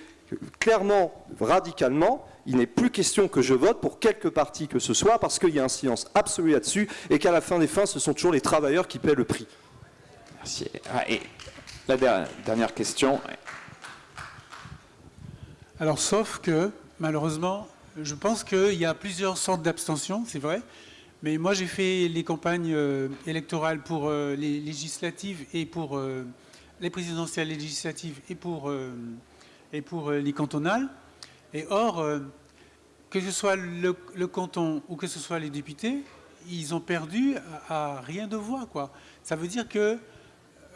J: clairement, radicalement, il n'est plus question que je vote pour quelque parti que ce soit, parce qu'il y a un silence absolu là-dessus, et qu'à la fin des fins, ce sont toujours les travailleurs qui paient le prix.
B: Merci. Ah, et la der- dernière question.
K: Alors, sauf que, malheureusement, je pense qu'il y a plusieurs sortes d'abstention, c'est vrai. Mais moi, j'ai fait les campagnes euh, électorales pour euh, les législatives et pour euh, les présidentielles législatives et pour, euh, et pour euh, les cantonales. Et or, euh, que ce soit le, canton ou que ce soit les députés, ils ont perdu à, rien de voix. Quoi. Ça veut dire que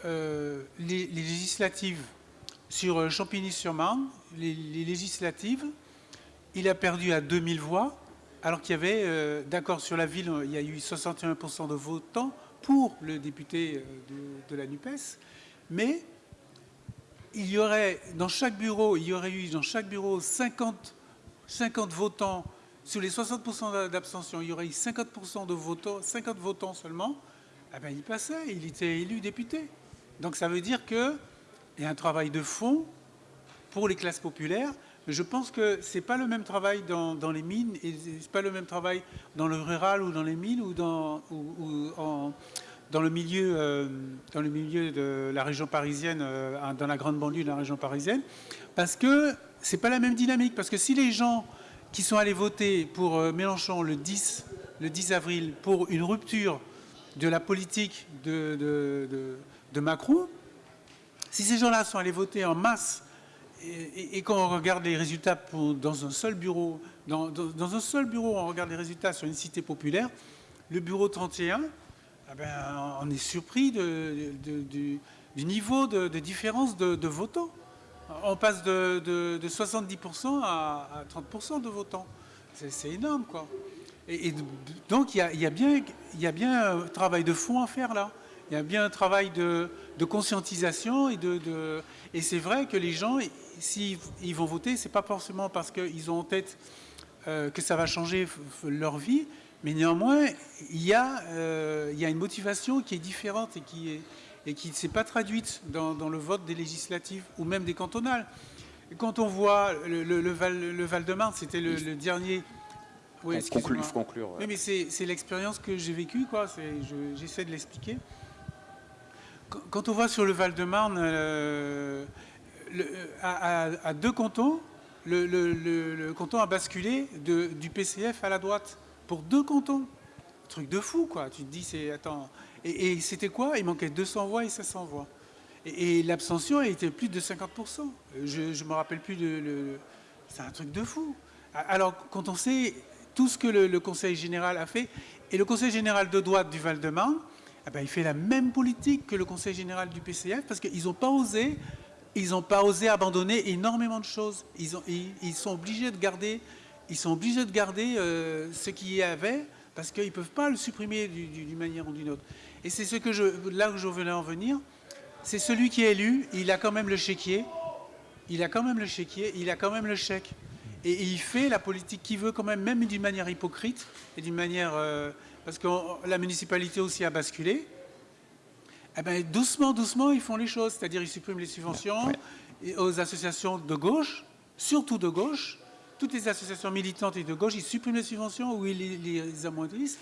K: euh, les, législatives sur Champigny-sur-Marne, les, législatives, il a perdu à 2000 voix, alors qu'il y avait, d'accord, sur la ville, il y a eu 61% de votants pour le député de, de la NUPES, mais il y aurait, dans chaque bureau, il y aurait eu dans chaque bureau 50, 50 votants, sur les 60% d'abstention, il y aurait eu 50% de votants, 50 votants seulement, eh ben, il passait, il était élu député. Donc ça veut dire qu'il y a un travail de fond pour les classes populaires. Mais je pense que ce n'est pas le même travail dans, les mines, et ce n'est pas le même travail dans le rural ou dans les mines ou dans, ou en- dans, le, milieu, euh, dans le milieu de la région parisienne, euh, dans la grande banlieue de la région parisienne, parce que ce n'est pas la même dynamique. Parce que si les gens qui sont allés voter pour euh, Mélenchon le 10, le 10 avril pour une rupture de la politique de, Macron, si ces gens-là sont allés voter en masse et, et- et quand on regarde les résultats dans un seul bureau, dans un seul bureau, on regarde les résultats sur une cité populaire, le bureau 31, eh ben, on est surpris du, niveau de, différence de, votants. On passe de, de- de 70% à, à 30% de votants. C'est énorme, quoi. Et, donc, il y a, bien, un travail de fond à faire là. Il y a bien un travail de, conscientisation et c'est vrai que les gens, s'ils ils vont voter, c'est pas forcément parce qu'ils ont en tête euh, que ça va changer leur vie, mais néanmoins, il y a, euh, il y a une motivation qui est différente et qui est et qui ne s'est pas traduite dans, dans le vote des législatives ou même des cantonales. Quand on voit le, le- le Val, le Val-de-Marne, c'était le, le dernier. Oui,
B: conclu- faut conclure.
K: Oui, mais c'est l'expérience que j'ai vécue, quoi. Je- J'essaie de l'expliquer. Quand- Quand on voit sur le Val-de-Marne, euh, le- à, à- à deux cantons, le, canton a basculé de- du PCF à la droite pour deux cantons. Truc de fou, quoi. Tu te dis, c'est. Attends. Et, c'était quoi? Il manquait 200 voix et 500 voix. Et, l'abstention été plus de 50%. Je ne me rappelle plus de. le- c'est un truc de fou. Alors, quand on sait tout ce que le, Conseil général a fait, et le Conseil général de droite du Val-de-Marne, eh ben, il fait la même politique que le Conseil général du PCF, parce qu'ils n'ont pas osé. Ils n'ont pas osé abandonner énormément de choses. Ils sont obligés de garder, ils sont obligés de garder euh, ce qu'il y avait parce qu'ils ne peuvent pas le supprimer du- du- d'une manière ou d'une autre. Et c'est ce que je, là où je venais en venir. C'est celui qui est élu, il a quand même le chéquier, il a quand même le chéquier, il a quand même le chèque. Et, et il fait la politique qu'il veut quand même, même d'une manière hypocrite et d'une manière... euh, parce que la municipalité aussi a basculé. Eh ben, doucement, doucement, ils font les choses. C'est-à-dire, ils suppriment les subventions aux associations de gauche, surtout de gauche. Toutes les associations militantes et de gauche, ils suppriment les subventions ou ils les, les amoindrissent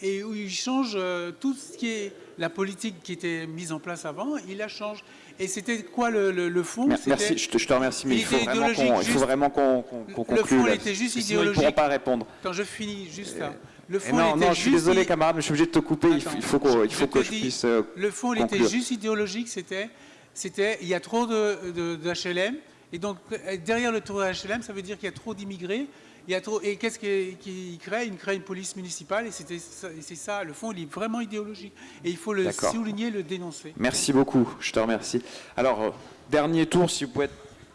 K: et où ils changent euh, tout ce qui est la politique qui était mise en place avant, ils la changent. Et c'était quoi le, le- le fond?
B: Merci, je te, je te remercie, mais il, faut vraiment qu'on
K: idéologique,
B: il faut vraiment qu'on qu'on- qu'on
K: Le
B: conclue.
K: fond,
B: là,
K: était juste
B: sinon, ils ne
K: idéologique.
B: pas répondre.
K: Quand je finis juste là. Le fond,
B: non,
K: était
B: non, je suis
K: juste
B: désolé, camarade, mais je suis obligé de te couper. il faut,
K: Attends,
B: il faut, il
K: je
B: faut que je
K: dis,
B: puisse. euh,
K: Le fond, il était juste idéologique. C'était, c'était, il y a trop de, de- d'HLM. Et donc, euh, derrière le tour de HLM, ça veut dire qu'il y a trop d'immigrés. Il y a trop, et qu'est-ce qu'il qu'il crée? Il crée une police municipale. Et, c'est ça. Le fond, il est vraiment idéologique. Et il faut le souligner, le dénoncer.
B: Merci beaucoup, je te remercie. Alors, euh, dernier tour, si vous pouvez être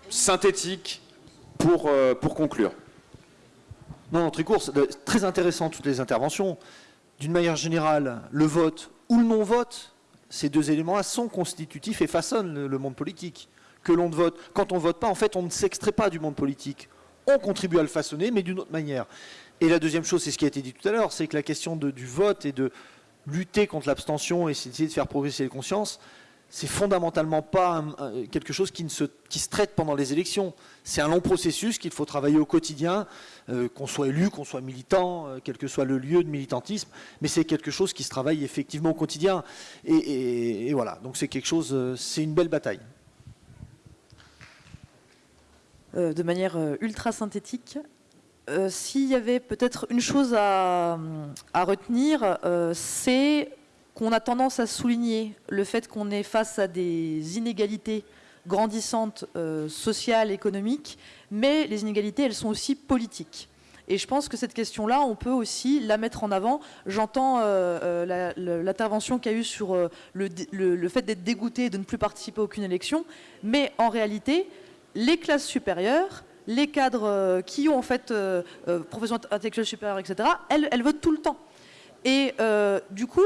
B: synthétique pour, euh, pour conclure.
E: Non, non, très courte. Très intéressant toutes les interventions. D'une manière générale, le vote ou le non-vote, ces deux éléments-là sont constitutifs et façonnent le, monde politique. Que l'on vote, quand on ne vote pas, en fait, on ne s'extrait pas du monde politique. On contribue à le façonner, mais d'une autre manière. Et la deuxième chose, c'est ce qui a été dit tout à l'heure, c'est que la question du vote et de lutter contre l'abstention et essayer de faire progresser les consciences, c'est fondamentalement pas quelque chose qui, se, traite pendant les élections. C'est un long processus qu'il faut travailler au quotidien, euh, qu'on soit élu, qu'on soit militant, euh, quel que soit le lieu de militantisme, mais c'est quelque chose qui se travaille effectivement au quotidien. Et, voilà, donc c'est quelque chose, euh, c'est une belle bataille.
D: De manière ultra synthétique, s'il y avait peut-être une chose à retenir, c'est qu'on a tendance à souligner le fait qu'on est face à des inégalités grandissantes euh, sociales, économiques, mais les inégalités, elles sont aussi politiques. Et je pense que cette question-là, on peut aussi la mettre en avant. J'entends euh, euh, l'intervention qu'il y a eu sur le, fait d'être dégoûté et de ne plus participer à aucune élection, mais en réalité, les classes supérieures, les cadres qui ont en fait profession intellectuelle supérieure, etc., elles, elles votent tout le temps. Et du coup,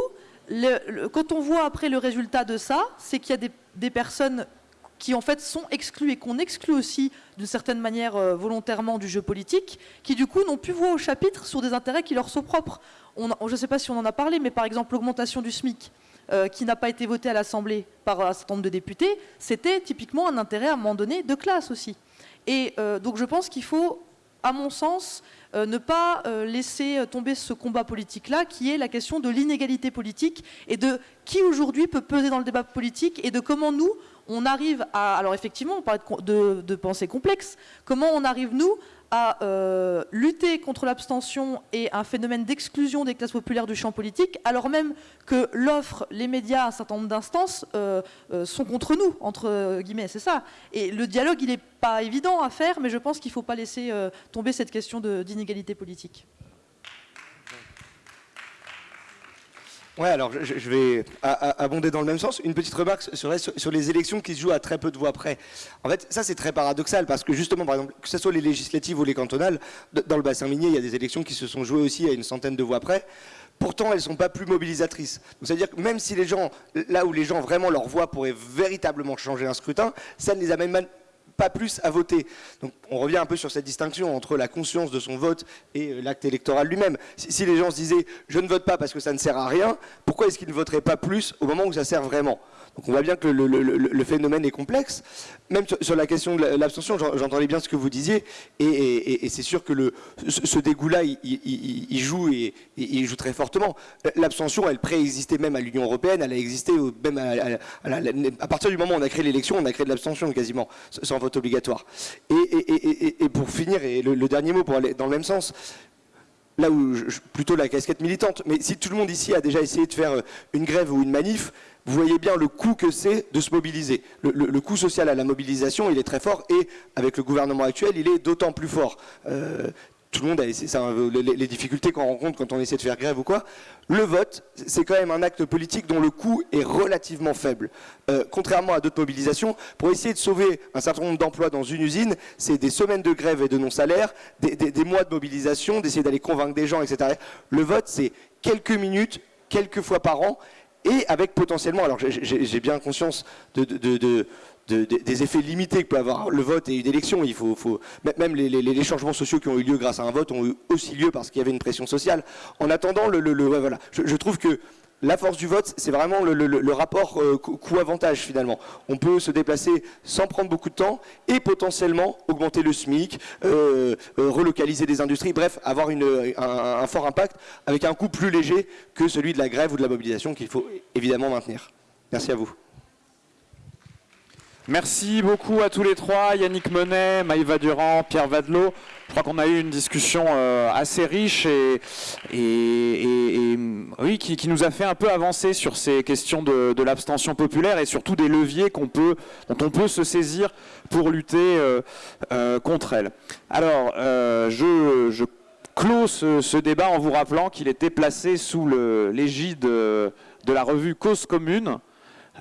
D: quand on voit après le résultat de ça, c'est qu'il y a des, personnes qui en fait sont exclues et qu'on exclut aussi d'une certaine manière euh, volontairement du jeu politique, qui du coup n'ont plus voix au chapitre sur des intérêts qui leur sont propres. je ne sais pas si on en a parlé, mais par exemple l'augmentation du SMIC, euh, qui n'a pas été votée à l'Assemblée par un certain nombre de députés, c'était typiquement un intérêt à un moment donné de classe aussi. Et euh, donc je pense qu'il faut, à mon sens, euh, ne pas laisser tomber ce combat politique-là, qui est la question de l'inégalité politique et de qui aujourd'hui peut peser dans le débat politique et de comment nous, on arrive à... Alors effectivement, on parle de, de pensée complexe. Comment on arrive, nous, à euh, lutter contre l'abstention et un phénomène d'exclusion des classes populaires du champ politique, alors même que l'offre, les médias, un certain nombre d'instances euh, euh, sont contre nous, entre guillemets, c'est ça. Et le dialogue, il n'est pas évident à faire, mais je pense qu'il ne faut pas laisser tomber cette question d'inégalité politique.
C: Ouais, alors je, vais abonder dans le même sens. Une petite remarque sur, sur, les élections qui se jouent à très peu de voix près. En fait, ça c'est très paradoxal parce que justement, par exemple, que ce soit les législatives ou les cantonales, dans le bassin minier, il y a des élections qui se sont jouées aussi à une centaine de voix près. Pourtant, elles ne sont pas plus mobilisatrices. C'est-à-dire que même si les gens, là où les gens vraiment leur voix pourrait véritablement changer un scrutin, ça ne les amène pas plus à voter. Donc on revient un peu sur cette distinction entre la conscience de son vote et euh, l'acte électoral lui-même. Si, les gens se disaient je ne vote pas parce que ça ne sert à rien, pourquoi est-ce qu'ils ne voteraient pas plus au moment où ça sert vraiment? Donc on voit bien que le, phénomène est complexe. Même sur, la question de l'abstention, j'entendais bien ce que vous disiez, et, c'est sûr que ce dégoût-là, il, joue et joue très fortement. L'abstention, elle préexistait même à l'Union européenne, elle a existé même à, partir du moment où on a créé l'élection, on a créé de l'abstention quasiment, sans vote obligatoire. Et, pour finir, et le, dernier mot pour aller dans le même sens, là où plutôt la casquette militante, mais si tout le monde ici a déjà essayé de faire une grève ou une manif, vous voyez bien le coût que c'est de se mobiliser. Le, coût social à la mobilisation, il est très fort et avec le gouvernement actuel, il est d'autant plus fort. Euh, tout le monde a ça, les, difficultés qu'on rencontre quand on essaie de faire grève ou quoi. Le vote, c'est quand même un acte politique dont le coût est relativement faible. Euh, contrairement à d'autres mobilisations, pour essayer de sauver un certain nombre d'emplois dans une usine, c'est des semaines de grève et de non-salaire, des mois de mobilisation, d'essayer d'aller convaincre des gens, etc. Le vote, c'est quelques minutes, quelques fois par an, et avec potentiellement, alors j'ai bien conscience de, des effets limités que peut avoir le vote et une élection. Il faut, même les, changements sociaux qui ont eu lieu grâce à un vote ont eu aussi lieu parce qu'il y avait une pression sociale. En attendant, le, voilà, je, trouve que la force du vote, c'est vraiment le, rapport euh, coût-avantage finalement. On peut se déplacer sans prendre beaucoup de temps et potentiellement augmenter le SMIC, euh, euh, relocaliser des industries, bref, avoir un, fort impact avec un coût plus léger que celui de la grève ou de la mobilisation qu'il faut évidemment maintenir. Merci à vous.
B: Merci beaucoup à tous les trois, Yannick Monet, Maïva Durand, Pierre Vadelot. Je crois qu'on a eu une discussion euh, assez riche et, oui, qui, nous a fait un peu avancer sur ces questions de, l'abstention populaire et surtout des leviers dont on peut se saisir pour lutter euh, euh, contre elle. Alors, je, je, clôt ce, débat en vous rappelant qu'il était placé sous l'égide de la revue Cause Commune,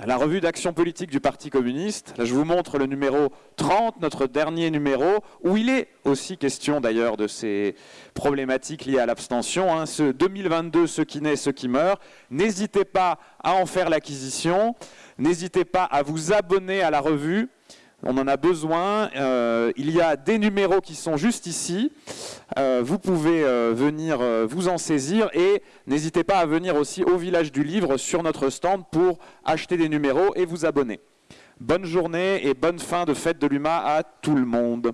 B: la revue d'action politique du Parti communiste. Là, je vous montre le numéro 30, notre dernier numéro, où il est aussi question d'ailleurs de ces problématiques liées à l'abstention. Hein. Ce 2022, ce qui naît, ce qui meurt. N'hésitez pas à en faire l'acquisition. N'hésitez pas à vous abonner à la revue. On en a besoin. Euh, il y a des numéros qui sont juste ici. Euh, vous pouvez euh, venir vous en saisir et n'hésitez pas à venir aussi au village du livre sur notre stand pour acheter des numéros et vous abonner. Bonne journée et bonne fin de fête de l'UMA à tout le monde.